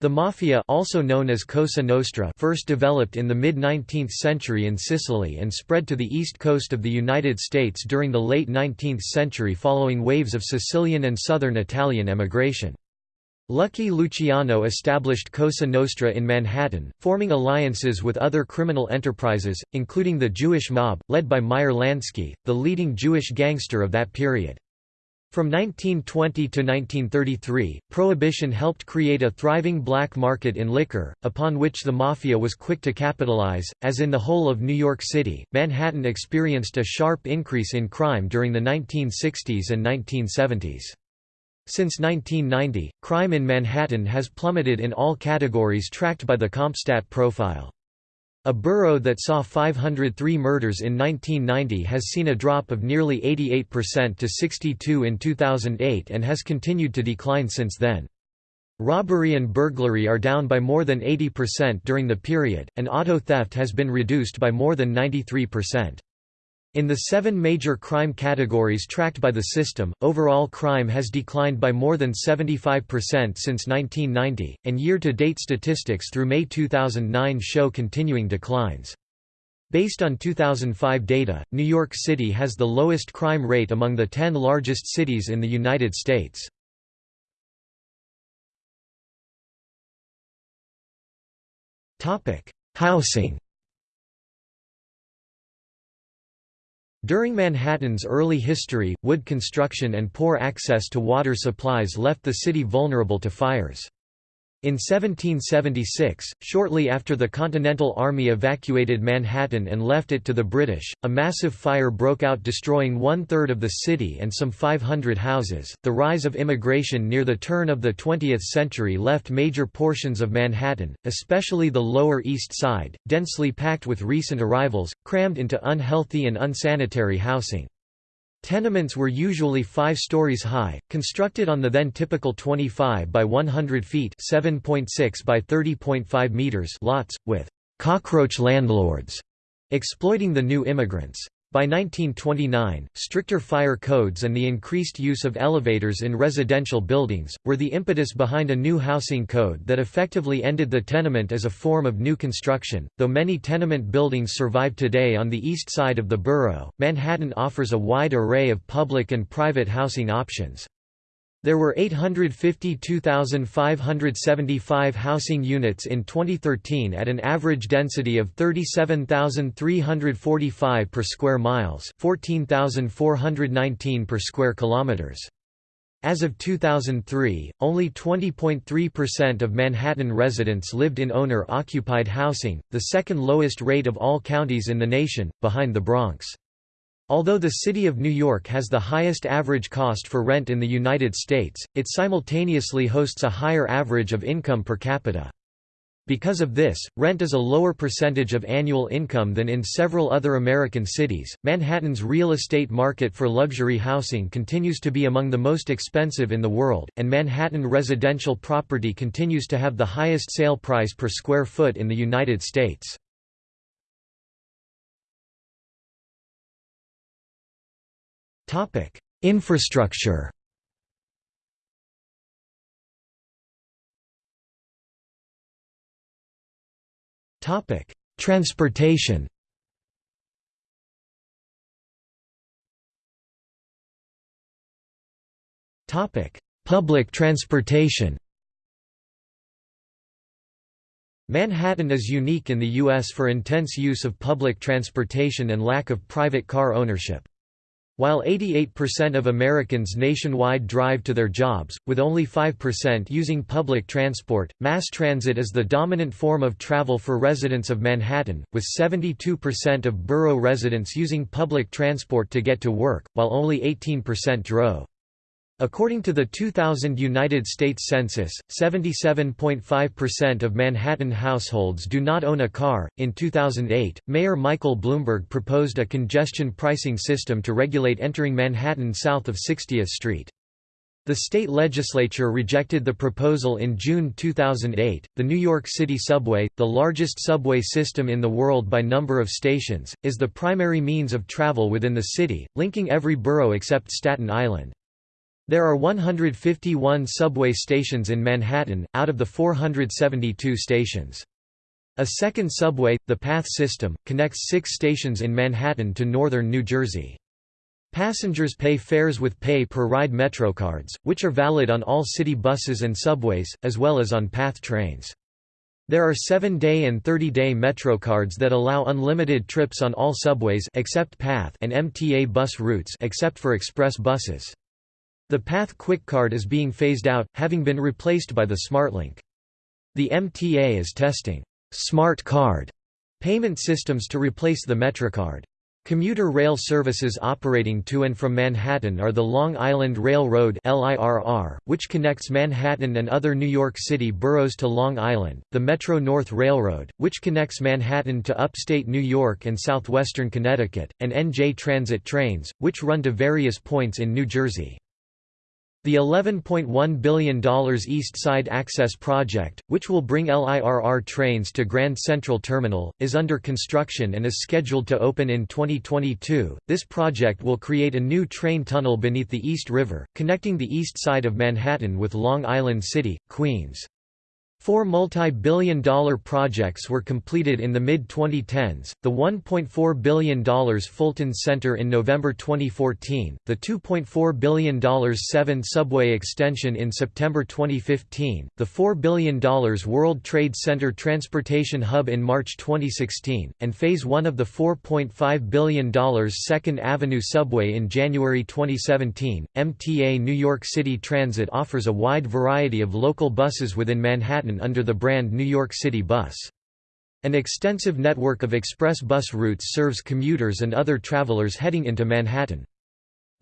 The Mafia also known as Cosa Nostra first developed in the mid-19th century in Sicily and spread to the east coast of the United States during the late 19th century following waves of Sicilian and southern Italian emigration. Lucky Luciano established Cosa Nostra in Manhattan, forming alliances with other criminal enterprises, including the Jewish mob, led by Meyer Lansky, the leading Jewish gangster of that period. From 1920 to 1933, Prohibition helped create a thriving black market in liquor, upon which the Mafia was quick to capitalize. As in the whole of New York City, Manhattan experienced a sharp increase in crime during the 1960s and 1970s. Since 1990, crime in Manhattan has plummeted in all categories tracked by the CompStat profile. A borough that saw 503 murders in 1990 has seen a drop of nearly 88% to 62 in 2008 and has continued to decline since then. Robbery and burglary are down by more than 80% during the period, and auto theft has been reduced by more than 93%. In the seven major crime categories tracked by the system, overall crime has declined by more than 75% since 1990, and year-to-date statistics through May 2009 show continuing declines. Based on 2005 data, New York City has the lowest crime rate among the 10 largest cities in the United States. Housing During Manhattan's early history, wood construction and poor access to water supplies left the city vulnerable to fires. In 1776, shortly after the Continental Army evacuated Manhattan and left it to the British, a massive fire broke out destroying one third of the city and some 500 houses. The rise of immigration near the turn of the 20th century left major portions of Manhattan, especially the Lower East Side, densely packed with recent arrivals, crammed into unhealthy and unsanitary housing. Tenements were usually five stories high, constructed on the then typical 25 by 100 feet (7.6 by 30.5 meters) lots, with cockroach landlords exploiting the new immigrants. By 1929, stricter fire codes and the increased use of elevators in residential buildings, were the impetus behind a new housing code that effectively ended the tenement as a form of new construction. Though many tenement buildings survive today on the east side of the borough, Manhattan offers a wide array of public and private housing options. There were 852,575 housing units in 2013 at an average density of 37,345 per square miles, 14,419 per square kilometers. As of 2003, only 20.3% of Manhattan residents lived in owner-occupied housing, the second lowest rate of all counties in the nation, behind the Bronx. Although the city of New York has the highest average cost for rent in the United States, it simultaneously hosts a higher average of income per capita. Because of this, rent is a lower percentage of annual income than in several other American cities. Manhattan's real estate market for luxury housing continues to be among the most expensive in the world, and Manhattan residential property continues to have the highest sale price per square foot in the United States. Topic: Infrastructure. Topic: Transportation. Topic: Public transportation. Manhattan is unique in the U.S. for intense use of public transportation and lack of private car ownership. While 88% of Americans nationwide drive to their jobs, with only 5% using public transport, mass transit is the dominant form of travel for residents of Manhattan, with 72% of borough residents using public transport to get to work, while only 18% drove. According to the 2000 United States Census, 77.5% of Manhattan households do not own a car. In 2008, Mayor Michael Bloomberg proposed a congestion pricing system to regulate entering Manhattan south of 60th Street. The state legislature rejected the proposal in June 2008. The New York City subway, the largest subway system in the world by number of stations, is the primary means of travel within the city, linking every borough except Staten Island. There are 151 subway stations in Manhattan, out of the 472 stations. A second subway, the PATH system, connects six stations in Manhattan to northern New Jersey. Passengers pay fares with pay-per-ride MetroCards, which are valid on all city buses and subways, as well as on PATH trains. There are 7-day and 30-day MetroCards that allow unlimited trips on all subways except PATH and MTA bus routes except for express buses. The Path Quick Card is being phased out, having been replaced by the SmartLink. The MTA is testing «Smart Card» payment systems to replace the MetroCard. Commuter rail services operating to and from Manhattan are the Long Island Railroad LIRR, which connects Manhattan and other New York City boroughs to Long Island, the Metro North Railroad, which connects Manhattan to upstate New York and southwestern Connecticut, and NJ Transit trains, which run to various points in New Jersey. The $11.1 billion East Side Access Project, which will bring LIRR trains to Grand Central Terminal, is under construction and is scheduled to open in 2022. This project will create a new train tunnel beneath the East River, connecting the east side of Manhattan with Long Island City, Queens. Four multi-billion dollar projects were completed in the mid-2010s, the $1.4 billion Fulton Center in November 2014, the $2.4 billion 7 subway extension in September 2015, the $4 billion World Trade Center Transportation Hub in March 2016, and Phase 1 of the $4.5 billion 2nd Avenue subway in January 2017. MTA New York City Transit offers a wide variety of local buses within Manhattan Manhattan under the brand New York City Bus. An extensive network of express bus routes serves commuters and other travelers heading into Manhattan.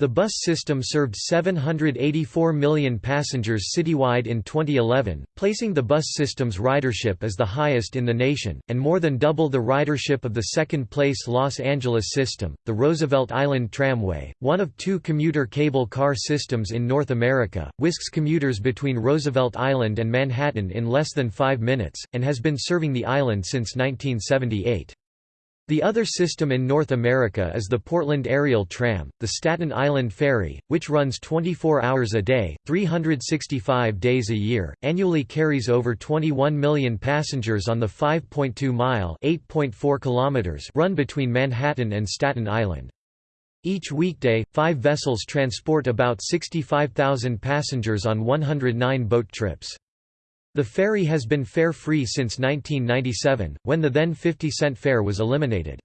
The bus system served 784 million passengers citywide in 2011, placing the bus system's ridership as the highest in the nation, and more than double the ridership of the second-place Los Angeles system. The Roosevelt Island Tramway, one of two commuter cable car systems in North America, whisks commuters between Roosevelt Island and Manhattan in less than five minutes, and has been serving the island since 1978. The other system in North America is the Portland Aerial Tram, the Staten Island Ferry, which runs 24 hours a day, 365 days a year, annually carries over 21 million passengers on the 5.2-mile run between Manhattan and Staten Island. Each weekday, five vessels transport about 65,000 passengers on 109 boat trips. The ferry has been fare-free since 1997, when the then 50-cent fare was eliminated.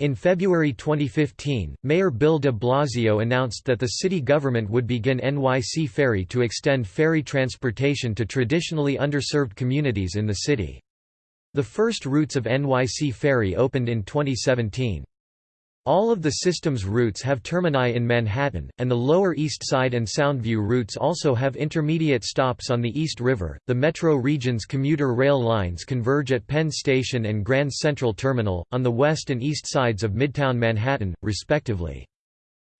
In February 2015, Mayor Bill de Blasio announced that the city government would begin NYC Ferry to extend ferry transportation to traditionally underserved communities in the city. The first routes of NYC Ferry opened in 2017. All of the system's routes have termini in Manhattan, and the Lower East Side and Soundview routes also have intermediate stops on the East River. The metro region's commuter rail lines converge at Penn Station and Grand Central Terminal, on the west and east sides of Midtown Manhattan, respectively.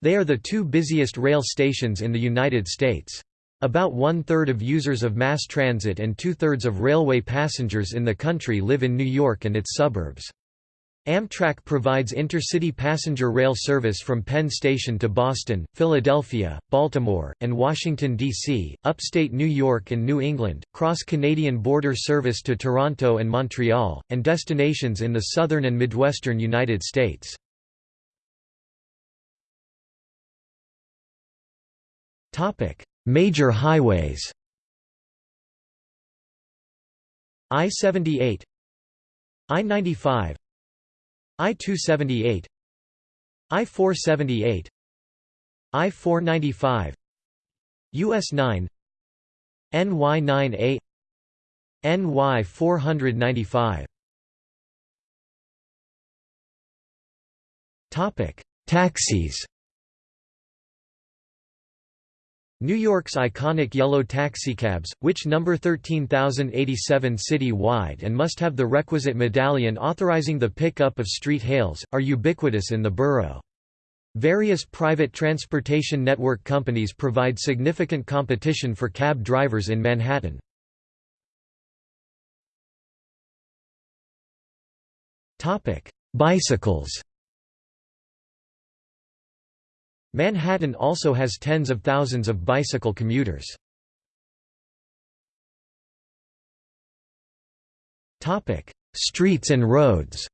They are the two busiest rail stations in the United States. About one-third of users of mass transit and two-thirds of railway passengers in the country live in New York and its suburbs. Amtrak provides intercity passenger rail service from Penn Station to Boston, Philadelphia, Baltimore, and Washington, D.C., upstate New York and New England, cross-Canadian border service to Toronto and Montreal, and destinations in the southern and midwestern United States. Major highways I-78 I-95 I-278 I-478 I-495 US 9 NY9A NY495 Topic Taxis New York's iconic yellow taxicabs, which number 13,087 city-wide and must have the requisite medallion authorizing the pickup of street hails, are ubiquitous in the borough. Various private transportation network companies provide significant competition for cab drivers in Manhattan. Bicycles Manhattan also has tens of thousands of bicycle commuters. Streets and roads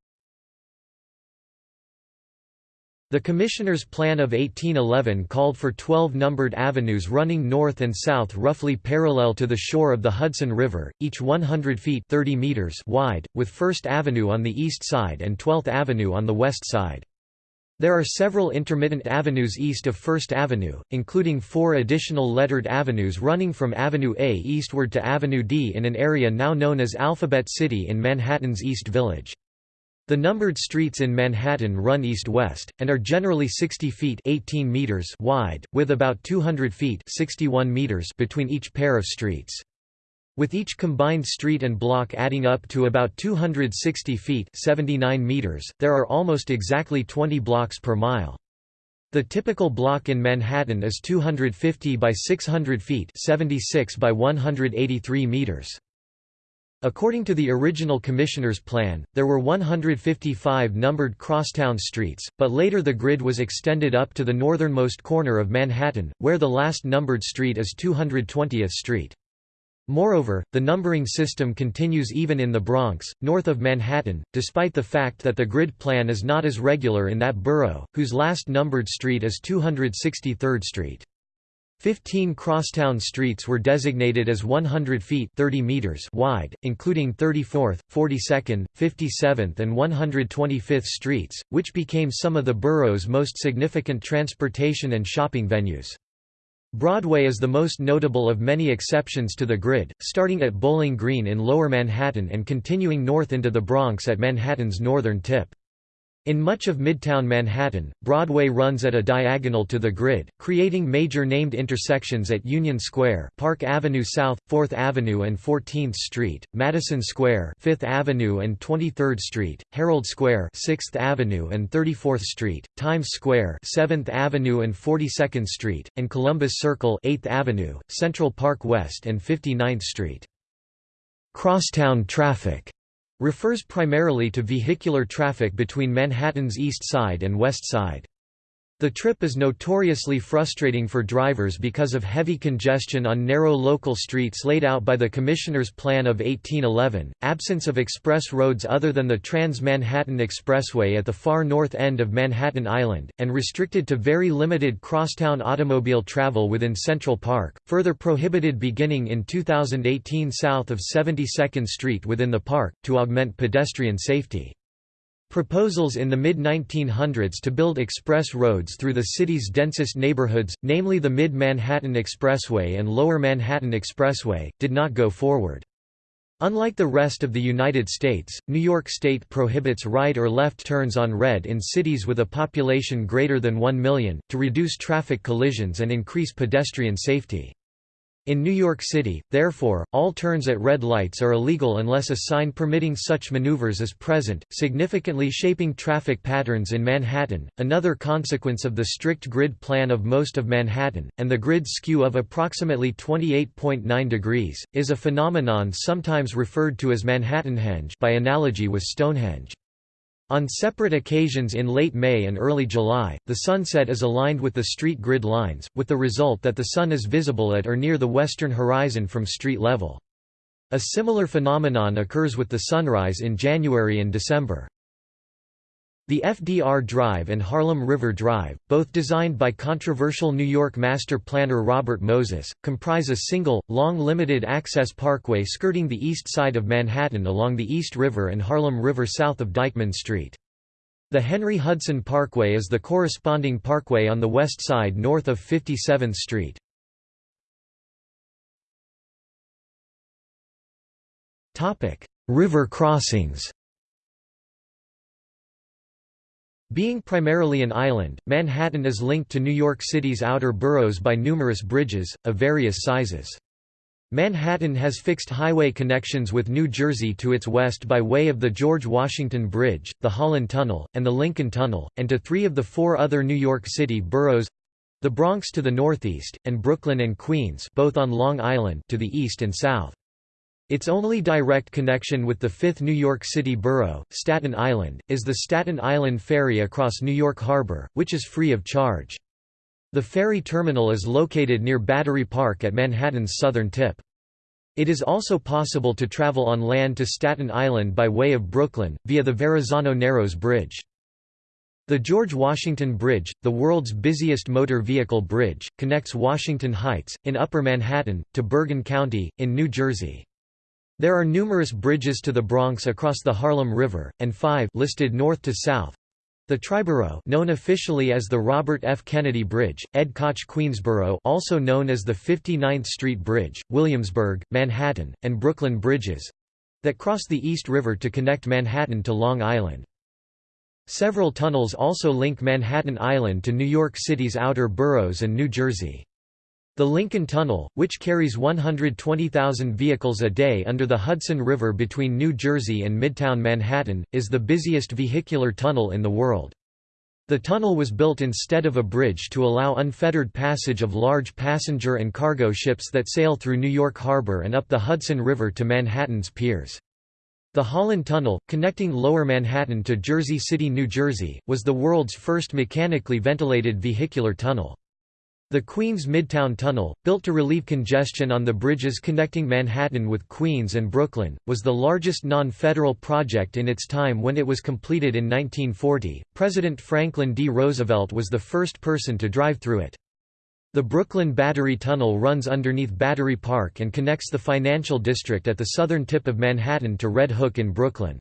The Commissioner's Plan of 1811 called for 12 numbered avenues running north and south roughly parallel to the shore of the Hudson River, each 100 feet 30 meters wide, with First Avenue on the east side and 12th Avenue on the west side. There are several intermittent avenues east of First Avenue, including four additional lettered avenues running from Avenue A eastward to Avenue D in an area now known as Alphabet City in Manhattan's East Village. The numbered streets in Manhattan run east-west, and are generally 60 feet 18 meters wide, with about 200 feet 61 meters between each pair of streets. With each combined street and block adding up to about 260 feet 79 meters, there are almost exactly 20 blocks per mile. The typical block in Manhattan is 250 by 600 feet 76 by 183 meters. According to the original commissioner's plan, there were 155 numbered crosstown streets, but later the grid was extended up to the northernmost corner of Manhattan, where the last numbered street is 220th Street. Moreover, the numbering system continues even in the Bronx, north of Manhattan, despite the fact that the grid plan is not as regular in that borough, whose last numbered street is 263rd Street. Fifteen crosstown streets were designated as 100 feet 30 meters wide, including 34th, 42nd, 57th and 125th streets, which became some of the borough's most significant transportation and shopping venues. Broadway is the most notable of many exceptions to the grid, starting at Bowling Green in Lower Manhattan and continuing north into the Bronx at Manhattan's northern tip. In much of Midtown Manhattan, Broadway runs at a diagonal to the grid, creating major named intersections at Union Square Park Avenue South, 4th Avenue and 14th Street, Madison Square 5th Avenue and 23rd Street, Herald Square 6th Avenue and 34th Street, Times Square 7th Avenue and 42nd Street, and Columbus Circle 8th Avenue, Central Park West and 59th Street. Crosstown traffic refers primarily to vehicular traffic between Manhattan's East Side and West Side. The trip is notoriously frustrating for drivers because of heavy congestion on narrow local streets laid out by the Commissioner's Plan of 1811, absence of express roads other than the Trans-Manhattan Expressway at the far north end of Manhattan Island, and restricted to very limited crosstown automobile travel within Central Park, further prohibited beginning in 2018 south of 72nd Street within the park, to augment pedestrian safety. Proposals in the mid-1900s to build express roads through the city's densest neighborhoods, namely the Mid-Manhattan Expressway and Lower Manhattan Expressway, did not go forward. Unlike the rest of the United States, New York State prohibits right or left turns on red in cities with a population greater than 1 million, to reduce traffic collisions and increase pedestrian safety. In New York City, therefore, all turns at red lights are illegal unless a sign permitting such maneuvers is present, significantly shaping traffic patterns in Manhattan. Another consequence of the strict grid plan of most of Manhattan, and the grid skew of approximately 28.9 degrees, is a phenomenon sometimes referred to as Manhattanhenge by analogy with Stonehenge. On separate occasions in late May and early July, the sunset is aligned with the street grid lines, with the result that the sun is visible at or near the western horizon from street level. A similar phenomenon occurs with the sunrise in January and December. The FDR Drive and Harlem River Drive, both designed by controversial New York master planner Robert Moses, comprise a single, long limited-access parkway skirting the east side of Manhattan along the East River and Harlem River south of Dyckman Street. The Henry Hudson Parkway is the corresponding parkway on the west side north of 57th Street. River crossings Being primarily an island, Manhattan is linked to New York City's outer boroughs by numerous bridges, of various sizes. Manhattan has fixed highway connections with New Jersey to its west by way of the George Washington Bridge, the Holland Tunnel, and the Lincoln Tunnel, and to three of the four other New York City boroughs—the Bronx to the northeast, and Brooklyn and Queens both on Long Island to the east and south. Its only direct connection with the fifth New York City borough, Staten Island, is the Staten Island Ferry across New York Harbor, which is free of charge. The ferry terminal is located near Battery Park at Manhattan's southern tip. It is also possible to travel on land to Staten Island by way of Brooklyn, via the Verrazano Narrows Bridge. The George Washington Bridge, the world's busiest motor vehicle bridge, connects Washington Heights, in Upper Manhattan, to Bergen County, in New Jersey. There are numerous bridges to the Bronx across the Harlem River, and five listed north to south. The Triborough known officially as the Robert F. Kennedy Bridge, Ed Koch Queensboro also known as the 59th Street Bridge, Williamsburg, Manhattan, and Brooklyn Bridges—that cross the East River to connect Manhattan to Long Island. Several tunnels also link Manhattan Island to New York City's outer boroughs and New Jersey. The Lincoln Tunnel, which carries 120,000 vehicles a day under the Hudson River between New Jersey and Midtown Manhattan, is the busiest vehicular tunnel in the world. The tunnel was built instead of a bridge to allow unfettered passage of large passenger and cargo ships that sail through New York Harbor and up the Hudson River to Manhattan's piers. The Holland Tunnel, connecting Lower Manhattan to Jersey City, New Jersey, was the world's first mechanically ventilated vehicular tunnel. The Queens Midtown Tunnel, built to relieve congestion on the bridges connecting Manhattan with Queens and Brooklyn, was the largest non-federal project in its time when it was completed in 1940. President Franklin D. Roosevelt was the first person to drive through it. The Brooklyn Battery Tunnel runs underneath Battery Park and connects the financial district at the southern tip of Manhattan to Red Hook in Brooklyn.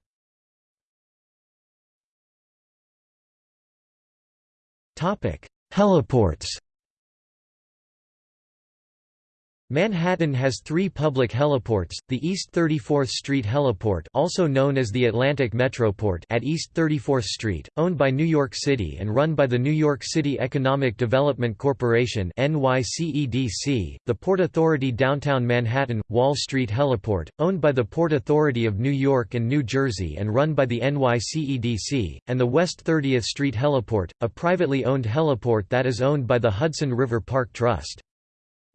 Heliports Manhattan has three public heliports, the East 34th Street Heliport also known as the Atlantic Metroport at East 34th Street, owned by New York City and run by the New York City Economic Development Corporation NYCEDC, the Port Authority Downtown Manhattan, Wall Street Heliport, owned by the Port Authority of New York and New Jersey and run by the NYCEDC, and the West 30th Street Heliport, a privately owned heliport that is owned by the Hudson River Park Trust.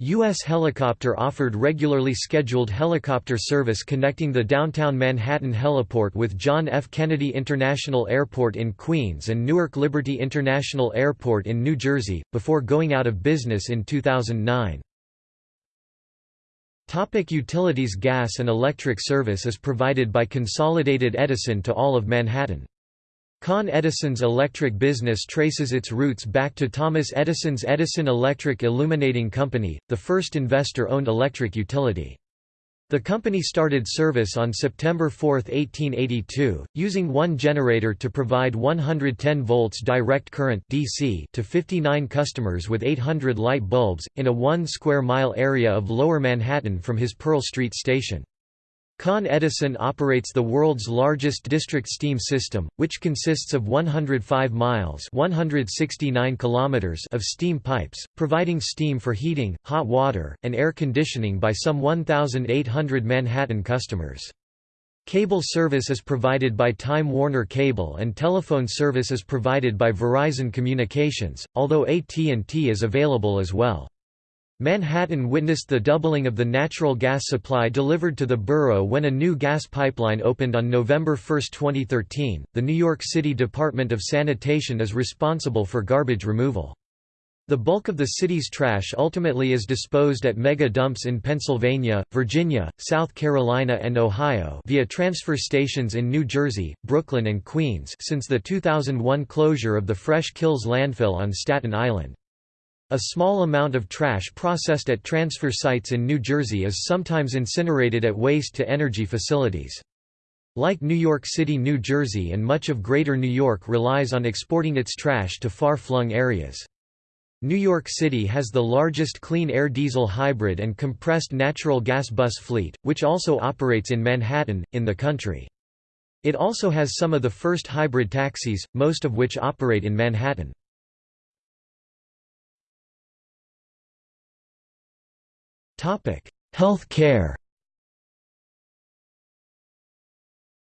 U.S. Helicopter offered regularly scheduled helicopter service connecting the downtown Manhattan heliport with John F. Kennedy International Airport in Queens and Newark Liberty International Airport in New Jersey, before going out of business in 2009. Topic utilities Gas and electric service is provided by Consolidated Edison to all of Manhattan. Con Edison's electric business traces its roots back to Thomas Edison's Edison Electric Illuminating Company, the first investor-owned electric utility. The company started service on September 4, 1882, using one generator to provide 110 volts direct current DC to 59 customers with 800 light bulbs, in a one square mile area of Lower Manhattan from his Pearl Street station. Con Edison operates the world's largest district steam system, which consists of 105 miles 169 kilometers of steam pipes, providing steam for heating, hot water, and air conditioning by some 1,800 Manhattan customers. Cable service is provided by Time Warner Cable and telephone service is provided by Verizon Communications, although AT&T is available as well. Manhattan witnessed the doubling of the natural gas supply delivered to the borough when a new gas pipeline opened on November 1, 2013. The New York City Department of Sanitation is responsible for garbage removal. The bulk of the city's trash ultimately is disposed at mega dumps in Pennsylvania, Virginia, South Carolina and Ohio via transfer stations in New Jersey, Brooklyn and Queens since the 2001 closure of the Fresh Kills landfill on Staten Island. A small amount of trash processed at transfer sites in New Jersey is sometimes incinerated at waste-to-energy facilities. Like New York City New Jersey and much of Greater New York relies on exporting its trash to far-flung areas. New York City has the largest clean air diesel hybrid and compressed natural gas bus fleet, which also operates in Manhattan, in the country. It also has some of the first hybrid taxis, most of which operate in Manhattan. Health care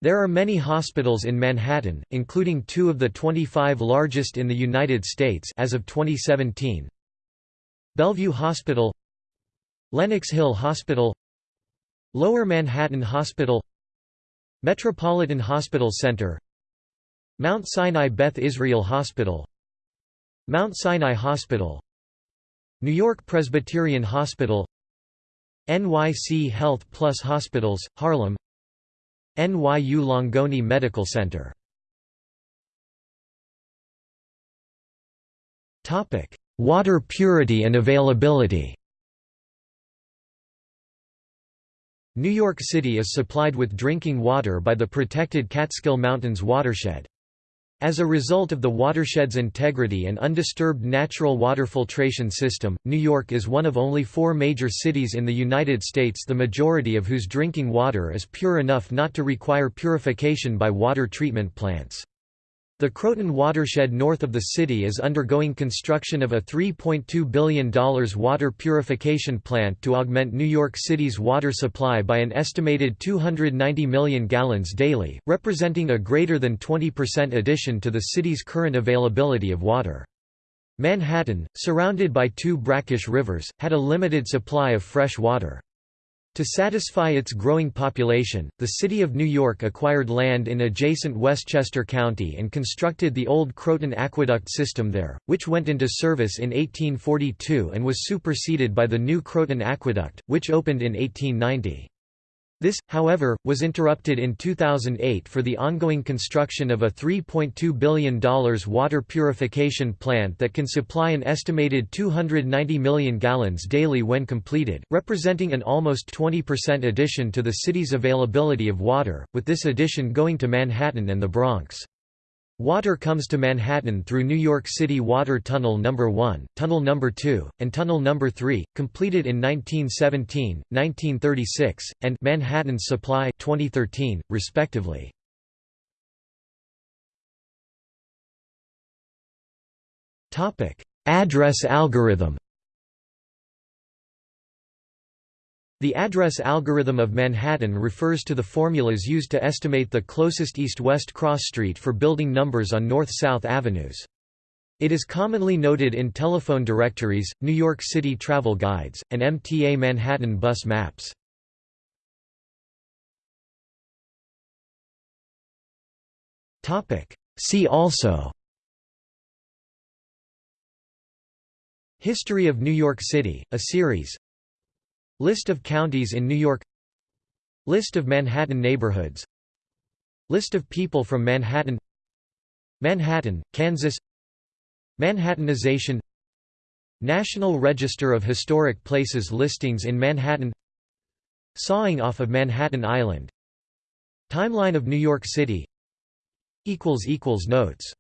There are many hospitals in Manhattan, including two of the 25 largest in the United States as of 2017. Bellevue Hospital Lenox Hill Hospital Lower Manhattan Hospital Metropolitan Hospital Center Mount Sinai Beth Israel Hospital Mount Sinai Hospital New York Presbyterian Hospital NYC Health Plus Hospitals, Harlem. NYU Langone Medical Center. Water purity and availability. New York City is supplied with drinking water by the protected Catskill Mountains watershed. As a result of the watershed's integrity and undisturbed natural water filtration system, New York is one of only four major cities in the United States the majority of whose drinking water is pure enough not to require purification by water treatment plants. The Croton watershed north of the city is undergoing construction of a $3.2 billion water purification plant to augment New York City's water supply by an estimated 290 million gallons daily, representing a greater than 20% addition to the city's current availability of water. Manhattan, surrounded by two brackish rivers, had a limited supply of fresh water. To satisfy its growing population, the City of New York acquired land in adjacent Westchester County and constructed the old Croton Aqueduct system there, which went into service in 1842 and was superseded by the new Croton Aqueduct, which opened in 1890. This, however, was interrupted in 2008 for the ongoing construction of a $3.2 billion water purification plant that can supply an estimated 290 million gallons daily when completed, representing an almost 20% addition to the city's availability of water, with this addition going to Manhattan and the Bronx. Water comes to Manhattan through New York City Water Tunnel No. 1, Tunnel No. 2, and Tunnel No. 3, completed in 1917, 1936, and Manhattan's Supply 2013, respectively. Address algorithm The address algorithm of Manhattan refers to the formulas used to estimate the closest east-west cross street for building numbers on north-south avenues. It is commonly noted in telephone directories, New York City travel guides, and MTA Manhattan bus maps. See also History of New York City, a series List of counties in New York List of Manhattan neighborhoods List of people from Manhattan Manhattan, Kansas Manhattanization National Register of Historic Places listings in Manhattan Sawing off of Manhattan Island. Timeline of New York City. Notes